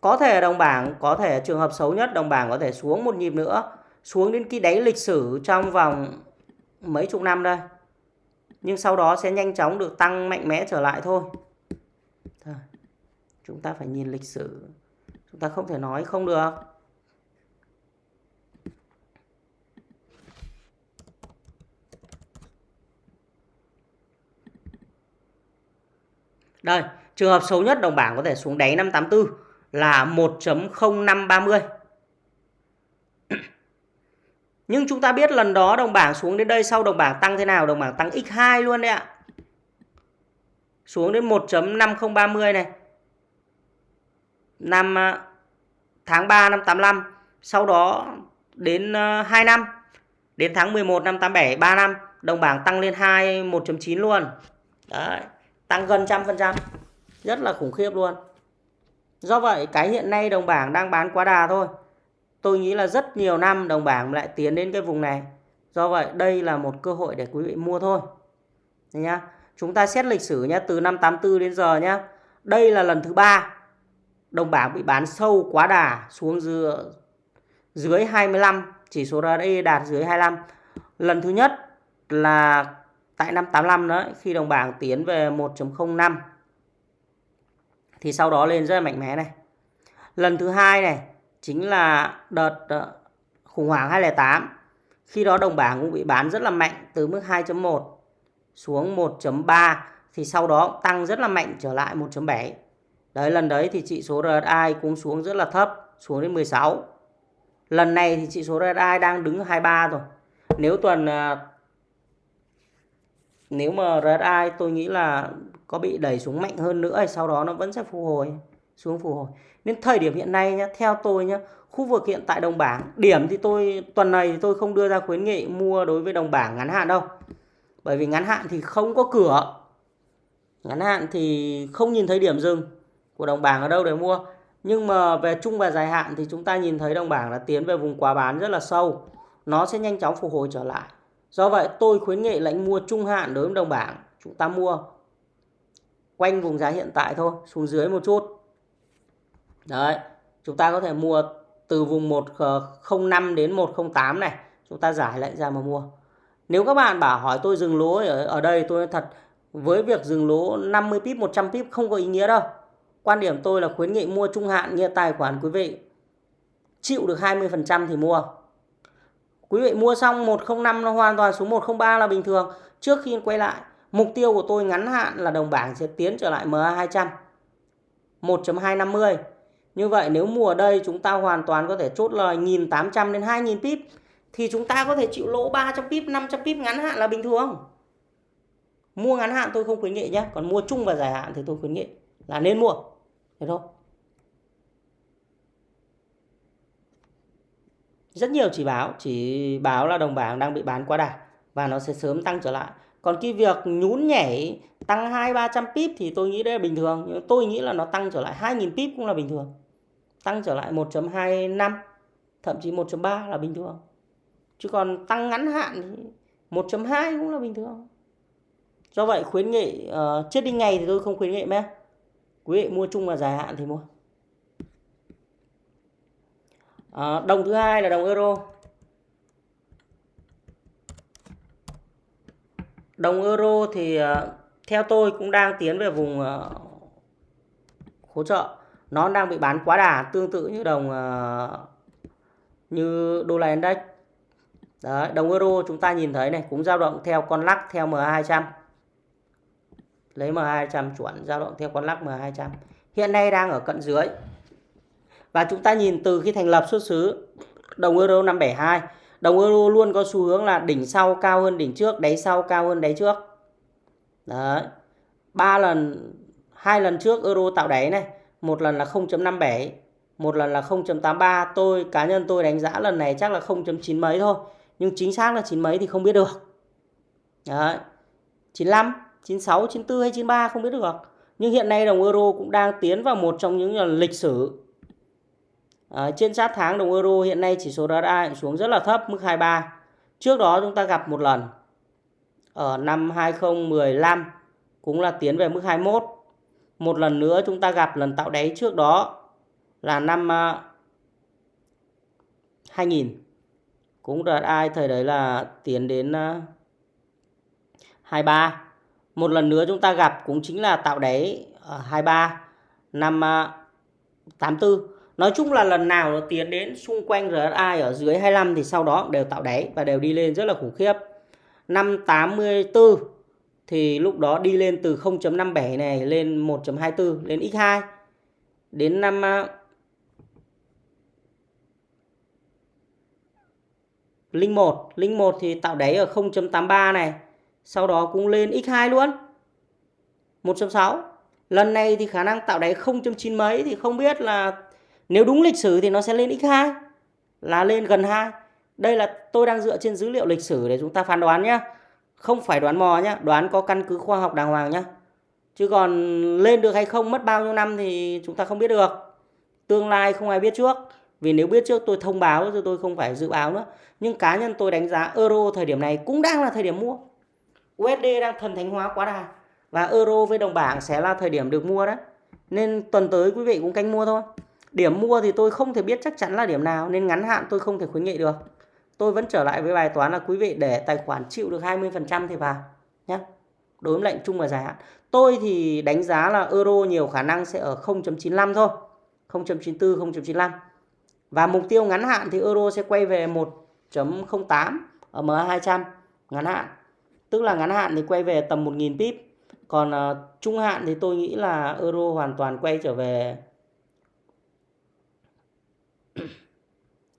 Có thể đồng bảng, có thể trường hợp xấu nhất, đồng bảng có thể xuống một nhịp nữa, xuống đến cái đáy lịch sử trong vòng mấy chục năm đây nhưng sau đó sẽ nhanh chóng được tăng mạnh mẽ trở lại thôi. Thôi, chúng ta phải nhìn lịch sử. Chúng ta không thể nói không được. Đây, trường hợp xấu nhất đồng bảng có thể xuống đáy 584 là 1.0530. Nhưng chúng ta biết lần đó đồng bảng xuống đến đây sau đồng bảng tăng thế nào? Đồng bảng tăng x2 luôn đấy ạ. Xuống đến 1.5030 này. Năm à, tháng 3 năm 85, sau đó đến à, 2 năm, đến tháng 11 năm 87 3 năm, đồng bảng tăng lên 2 1.9 luôn. Đấy, tăng gần trăm phần trăm. Rất là khủng khiếp luôn. Do vậy cái hiện nay đồng bảng đang bán quá đà thôi tôi nghĩ là rất nhiều năm đồng bảng lại tiến đến cái vùng này. Do vậy đây là một cơ hội để quý vị mua thôi. Nhá chúng ta xét lịch sử nhé từ năm 84 đến giờ nhé đây là lần thứ ba đồng bảng bị bán sâu quá đà xuống dưới, dưới 25 chỉ số RSI đạt dưới 25 lần thứ nhất là tại năm 85 đó khi đồng bảng tiến về 1.05 thì sau đó lên rất là mạnh mẽ này. Lần thứ hai này chính là đợt ờ, khủng hoảng 2008. Khi đó đồng bảng cũng bị bán rất là mạnh từ mức 2.1 xuống 1.3 thì sau đó tăng rất là mạnh trở lại 1.7. Đấy lần đấy thì chỉ số RSI cũng xuống rất là thấp, xuống đến 16. Lần này thì chỉ số RSI đang đứng 23 rồi. Nếu tuần ờ, nếu mà RSI tôi nghĩ là có bị đẩy xuống mạnh hơn nữa thì sau đó nó vẫn sẽ phục hồi xuống phục hồi. Nên thời điểm hiện nay nhá, theo tôi nhá, khu vực hiện tại đồng bảng, điểm thì tôi tuần này thì tôi không đưa ra khuyến nghị mua đối với đồng bảng ngắn hạn đâu. Bởi vì ngắn hạn thì không có cửa. Ngắn hạn thì không nhìn thấy điểm dừng của đồng bảng ở đâu để mua. Nhưng mà về chung và dài hạn thì chúng ta nhìn thấy đồng bảng là tiến về vùng quá bán rất là sâu. Nó sẽ nhanh chóng phục hồi trở lại. Do vậy tôi khuyến nghị lệnh mua trung hạn đối với đồng bảng. Chúng ta mua quanh vùng giá hiện tại thôi, xuống dưới một chút. Đấy, chúng ta có thể mua từ vùng 105 ờ, đến 108 này, chúng ta giải lại ra mà mua. Nếu các bạn bảo hỏi tôi dừng lỗ ở, ở đây tôi thật với việc dừng lỗ 50 pip 100 pip không có ý nghĩa đâu. Quan điểm tôi là khuyến nghị mua trung hạn như tài khoản quý vị chịu được 20% thì mua. Quý vị mua xong 105 nó hoàn toàn xuống 103 là bình thường. Trước khi quay lại, mục tiêu của tôi ngắn hạn là đồng bảng sẽ tiến trở lại MA200 1.250 như vậy nếu mùa ở đây chúng ta hoàn toàn có thể chốt lời 1.800 đến 2.000 pip thì chúng ta có thể chịu lỗ 300 pip, 500 pip ngắn hạn là bình thường. Mua ngắn hạn tôi không khuyến nghị nhé, còn mua chung và dài hạn thì tôi khuyến nghị là nên mua. Thế thôi. Rất nhiều chỉ báo, chỉ báo là đồng bảng đang bị bán quá đà và nó sẽ sớm tăng trở lại. Còn cái việc nhún nhảy tăng 2 300 pip thì tôi nghĩ đây là bình thường, nhưng tôi nghĩ là nó tăng trở lại 2.000 pip cũng là bình thường tăng trở lại 1.25 thậm chí 1.3 là bình thường. Chứ còn tăng ngắn hạn thì 1.2 cũng là bình thường. Do vậy khuyến nghị uh, chết đi ngày thì tôi không khuyến nghị mẹ. Quý vị mua chung và dài hạn thì mua. Uh, đồng thứ hai là đồng euro. Đồng euro thì uh, theo tôi cũng đang tiến về vùng uh, hỗ trợ nó đang bị bán quá đà tương tự như đồng ờ, như đô la index. Đấy, đồng euro chúng ta nhìn thấy này cũng dao động theo con lắc theo MA200 lấy MA200 chuẩn dao động theo con lắc MA200 hiện nay đang ở cận dưới. Và chúng ta nhìn từ khi thành lập xuất xứ đồng euro 572 đồng euro luôn có xu hướng là đỉnh sau cao hơn đỉnh trước đáy sau cao hơn đáy trước. Đấy ba lần hai lần trước euro tạo đáy này một lần là 0.57 một lần là 0.83 tôi cá nhân tôi đánh giá lần này chắc là 0.9 mấy thôi nhưng chính xác là 9 mấy thì không biết được. Đấy 95 96 94 hay 93 không biết được. Nhưng hiện nay đồng euro cũng đang tiến vào một trong những lần lịch sử. À, trên sát tháng đồng euro hiện nay chỉ số RSI xuống rất là thấp mức 23 trước đó chúng ta gặp một lần ở năm 2015 cũng là tiến về mức 21 một lần nữa chúng ta gặp lần tạo đáy trước đó là năm à, 2000 cũng cũng ai, thời đấy là tiến đến à, 23 một lần nữa chúng ta gặp cũng chính là tạo đáy ở 23 năm à, 84 nói chung là lần nào nó tiến đến xung quanh RSI ở dưới 25 thì sau đó đều tạo đáy và đều đi lên rất là khủng khiếp. Năm 84 thì lúc đó đi lên từ 0.57 này lên 1.24 lên x2 đến năm à, linh 1 linh 1 thì tạo đáy ở 0.83 này. Sau đó cũng lên x2 luôn 1.6 lần này thì khả năng tạo đáy 0.9 mấy thì không biết là nếu đúng lịch sử thì nó sẽ lên x2 là lên gần 2 đây là tôi đang dựa trên dữ liệu lịch sử để chúng ta phán đoán nhé không phải đoán mò nhé đoán có căn cứ khoa học đàng hoàng nhé chứ còn lên được hay không, mất bao nhiêu năm thì chúng ta không biết được. Tương lai không ai biết trước. Vì nếu biết trước, tôi thông báo rồi tôi không phải dự báo nữa. Nhưng cá nhân tôi đánh giá euro thời điểm này cũng đang là thời điểm mua. USD đang thần thánh hóa quá đà. Và euro với đồng bảng sẽ là thời điểm được mua đấy. Nên tuần tới quý vị cũng canh mua thôi. Điểm mua thì tôi không thể biết chắc chắn là điểm nào, nên ngắn hạn tôi không thể khuyến nghị được tôi vẫn trở lại với bài toán là quý vị để tài khoản chịu được 20% thì vào nhé đối với lệnh chung và dài hạn. Tôi thì đánh giá là euro nhiều khả năng sẽ ở 0.95 thôi 0.94 0.95 và mục tiêu ngắn hạn thì euro sẽ quay về 1.08 ở MA200 ngắn hạn. Tức là ngắn hạn thì quay về tầm 1.000 pip. Còn uh, trung hạn thì tôi nghĩ là euro hoàn toàn quay trở về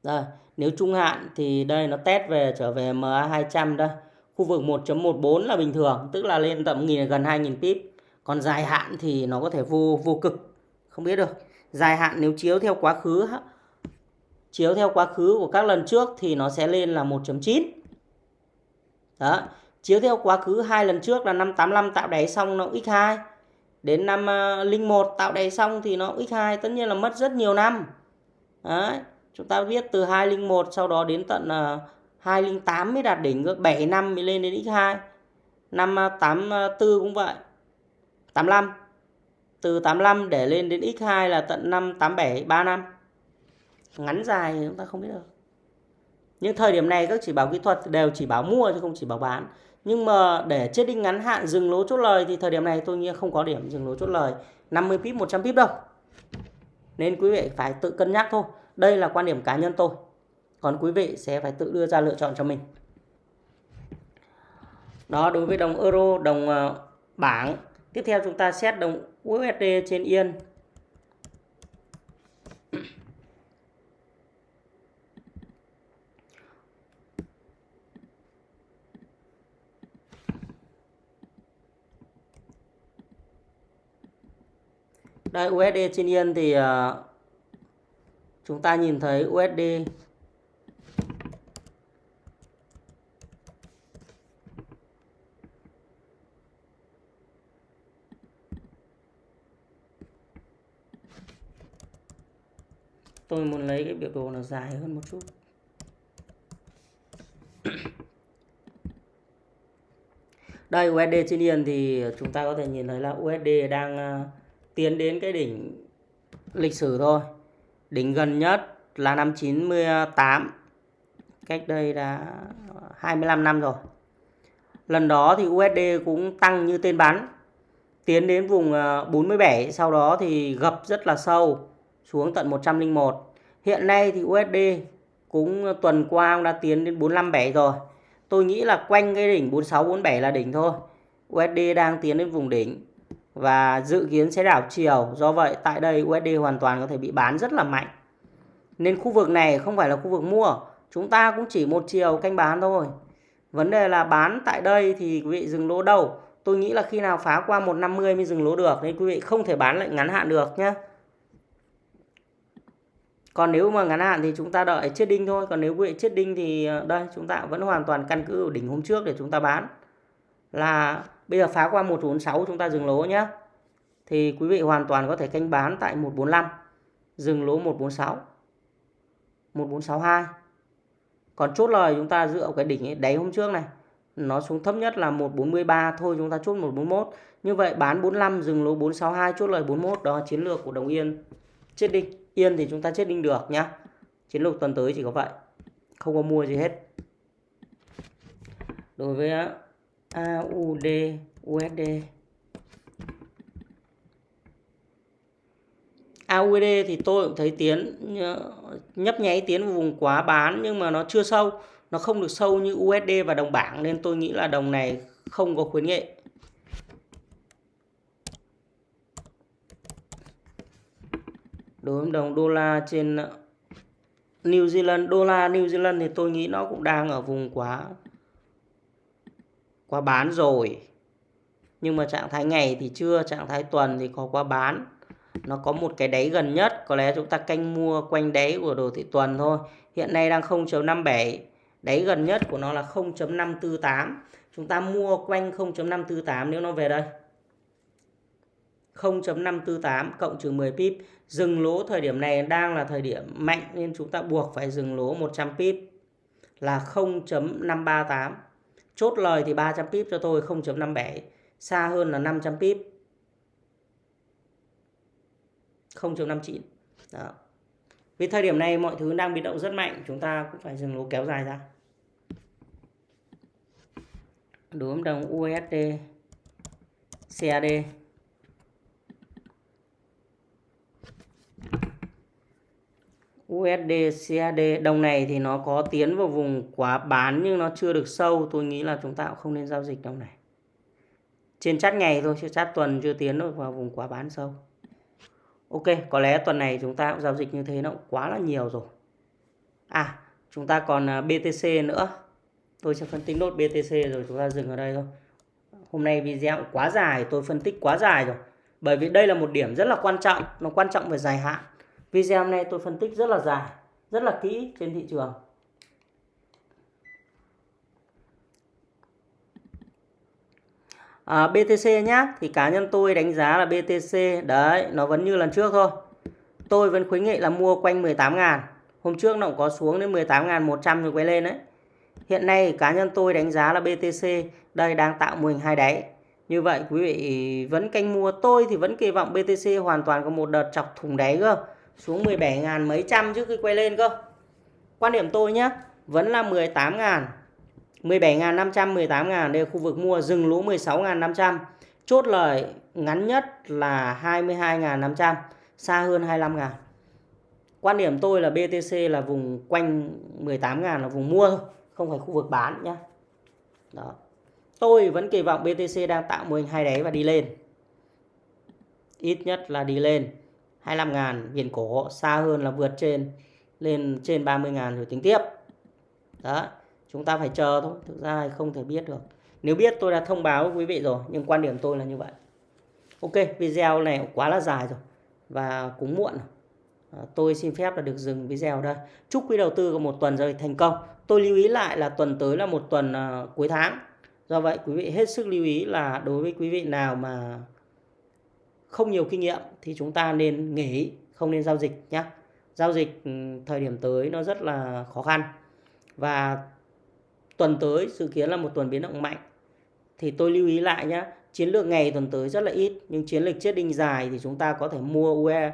Rồi, nếu trung hạn thì đây nó test về trở về MA200 đây. Khu vực 1.14 là bình thường, tức là lên tầm nghìn gần 2000 pip. Còn dài hạn thì nó có thể vô vô cực, không biết được. Dài hạn nếu chiếu theo quá khứ chiếu theo quá khứ của các lần trước thì nó sẽ lên là 1.9. Đó, chiếu theo quá khứ hai lần trước là năm 85 tạo đáy xong nó x2. Đến năm ờ, 01 tạo đáy xong thì nó x2, tất nhiên là mất rất nhiều năm. Đấy chúng ta biết từ 201 sau đó đến tận ờ, 208 mới đạt đỉnh 7 năm mới lên đến x2 năm ờ, 84 ờ, cũng vậy. 85 từ 85 để lên đến x2 là tận năm 87 3 năm. Ngắn dài chúng ta không biết được. Những thời điểm này các chỉ báo kỹ thuật đều chỉ báo mua chứ không chỉ báo bán. Nhưng mà để chết đinh ngắn hạn dừng lỗ chốt lời thì thời điểm này tôi nghĩ không có điểm dừng lỗ chốt lời. 50 pip 100 pip đâu. Nên quý vị phải tự cân nhắc thôi đây là quan điểm cá nhân tôi. Còn quý vị sẽ phải tự đưa ra lựa chọn cho mình. Đó đối với đồng euro, đồng ờ, bảng. Tiếp theo chúng ta xét đồng USD trên yên. Đây USD trên yên thì ờ, chúng ta nhìn thấy USD tôi muốn lấy cái biểu đồ nó dài hơn một chút. Đây USD trên yên thì chúng ta có thể nhìn thấy là USD đang ờ, tiến đến cái đỉnh lịch sử thôi. Đỉnh gần nhất là năm 98 Cách đây là 25 năm rồi. Lần đó thì USD cũng tăng như tên bắn, tiến đến vùng ờ, 47 sau đó thì gập rất là sâu, xuống tận 101 hiện nay thì USD cũng tuần qua cũng đã tiến đến 457 rồi. Tôi nghĩ là quanh cái đỉnh 46 47 là đỉnh thôi. USD đang tiến đến vùng đỉnh và dự kiến sẽ đảo chiều. Do vậy, tại đây USD hoàn toàn có thể bị bán rất là mạnh. Nên khu vực này không phải là khu vực mua. Chúng ta cũng chỉ một chiều canh bán thôi. Vấn đề là bán tại đây thì quý vị dừng lỗ đâu? Tôi nghĩ là khi nào phá qua 150 mới dừng lỗ được. Nên quý vị không thể bán lệnh ngắn hạn được nhé còn nếu mà ngắn hạn thì chúng ta đợi chết đinh thôi. Còn nếu quý vị chết đinh thì ờ, đây, chúng ta vẫn hoàn toàn căn cứ ở đỉnh hôm trước để chúng ta bán. Là bây giờ phá qua 146 chúng ta dừng lỗ nhé thì quý vị hoàn toàn có thể canh bán tại 145 dừng lỗ 146 1462 còn chốt lời chúng ta dựa cái đỉnh ấy, đáy hôm trước này nó xuống thấp nhất là 143 thôi chúng ta chốt 141 như vậy bán 45 dừng lỗ 462 chốt lời 41 đó chiến lược của đồng yên. Chết đinh yên thì chúng ta chết đinh được nhá. Chiến lược tuần tới chỉ có vậy không có mua gì hết. Đối với AUD USD AUD thì tôi cũng thấy tiến nhấp nháy tiến vào vùng quá bán nhưng mà nó chưa sâu. Nó không được sâu như USD và đồng bảng nên tôi nghĩ là đồng này không có khuyến nghị đối với đồng đô la trên New Zealand, đô la New Zealand thì tôi nghĩ nó cũng đang ở vùng quá quá bán rồi. Nhưng mà trạng thái ngày thì chưa, trạng thái tuần thì có quá bán. Nó có một cái đáy gần nhất, có lẽ chúng ta canh mua quanh đáy của đồ thị tuần thôi. Hiện nay đang 0.57 đáy gần nhất của nó là 0.548 chúng ta mua quanh 0.548 nếu nó về đây. 0.548 cộng trừ 10 pip. Dừng lỗ thời điểm này đang là thời điểm mạnh nên chúng ta buộc phải dừng lỗ 100 pip là 0.538 chốt lời thì 300 pip cho tôi 0.57 xa hơn là 500 pip. 0.59 đó. Vì thời điểm này mọi thứ đang biến động rất mạnh, chúng ta cũng phải dừng lỗ kéo dài ra. Đối với đồng USD CAD USD CAD đồng này thì nó có tiến vào vùng quá bán nhưng nó chưa được sâu. Tôi nghĩ là chúng ta cũng không nên giao dịch đồng này. Trên chát ngày thôi, chứ chát tuần chưa tiến được vào vùng quá bán sâu. Ok, có lẽ tuần này chúng ta cũng giao dịch như thế, nó cũng quá là nhiều rồi. À chúng ta còn à, BTC nữa. Tôi sẽ phân tích nốt BTC rồi chúng ta dừng ở đây thôi. Hôm nay video quá dài, tôi phân tích quá dài rồi. Bởi vì đây là một điểm rất là quan trọng, nó quan trọng về dài hạn. Video hôm nay tôi phân tích rất là dài, rất là kỹ trên thị trường. À, BTC nhá, thì cá nhân tôi đánh giá là BTC đấy, nó vẫn như lần trước thôi. Tôi vẫn khuyến nghị là mua quanh 18 ngàn Hôm trước nó cũng có xuống đến 18.100 rồi quay lên đấy. Hiện nay cá nhân tôi đánh giá là BTC đây đang tạo mô hình hai đáy. Như vậy quý vị vẫn canh mua tôi thì vẫn kỳ vọng BTC hoàn toàn có một đợt chọc thùng đáy cơ xuống 17.000 mấy trăm trước khi quay lên cơ. Quan điểm tôi nhé vẫn là 18.000, 17.500, 18.000 đây là khu vực mua dừng lỗ 16.500. chốt lời ngắn nhất là 22.500, xa hơn 25.000. quan điểm tôi là BTC là vùng quanh 18.000 là vùng mua thôi không phải khu vực bán nhé đó. Tôi vẫn kỳ vọng BTC đang tạo mô hình hai đáy và đi lên. Ít nhất là đi lên. 25 ngàn viền cổ xa hơn là vượt trên, lên trên 30 ngàn rồi tính tiếp. Đó, chúng ta phải chờ thôi, thực ra không thể biết được. Nếu biết tôi đã thông báo với quý vị rồi, nhưng quan điểm tôi là như vậy. Ok, video này quá là dài rồi và cũng muộn rồi. À, tôi xin phép là được dừng video đây. Chúc quý đầu tư có một tuần rồi thành công. Tôi lưu ý lại là tuần tới là một tuần à, cuối tháng. Do vậy, quý vị hết sức lưu ý là đối với quý vị nào mà không nhiều kinh nghiệm thì chúng ta nên nghỉ, không nên giao dịch nhé giao dịch ừ, thời điểm tới nó rất là khó khăn. Và tuần tới dự kiến là một tuần biến động mạnh. Thì tôi lưu ý lại nhé chiến lược ngày tuần tới rất là ít, nhưng chiến lược chết đinh dài thì chúng ta có thể mua UE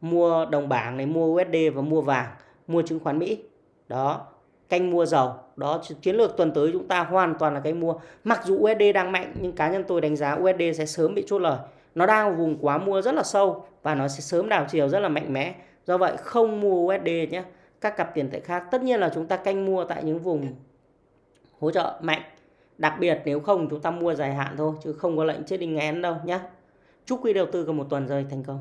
mua đồng bảng này, mua USD và mua vàng, mua chứng khoán Mỹ. Đó, canh mua dầu. Đó, chiến lược tuần tới chúng ta hoàn toàn là cái mua. Mặc dù USD đang mạnh, nhưng cá nhân tôi đánh giá USD sẽ sớm bị chốt lời nó đang vùng quá mua rất là sâu và nó sẽ sớm đảo chiều rất là mạnh mẽ. Do vậy không mua USD nhé. Các cặp tiền tệ khác, tất nhiên là chúng ta canh mua tại những vùng hỗ trợ mạnh. Đặc biệt nếu không chúng ta mua dài hạn thôi, chứ không có lệnh chết đinh ngén đâu nhé. Chúc quý đầu tư có một tuần rơi thành công.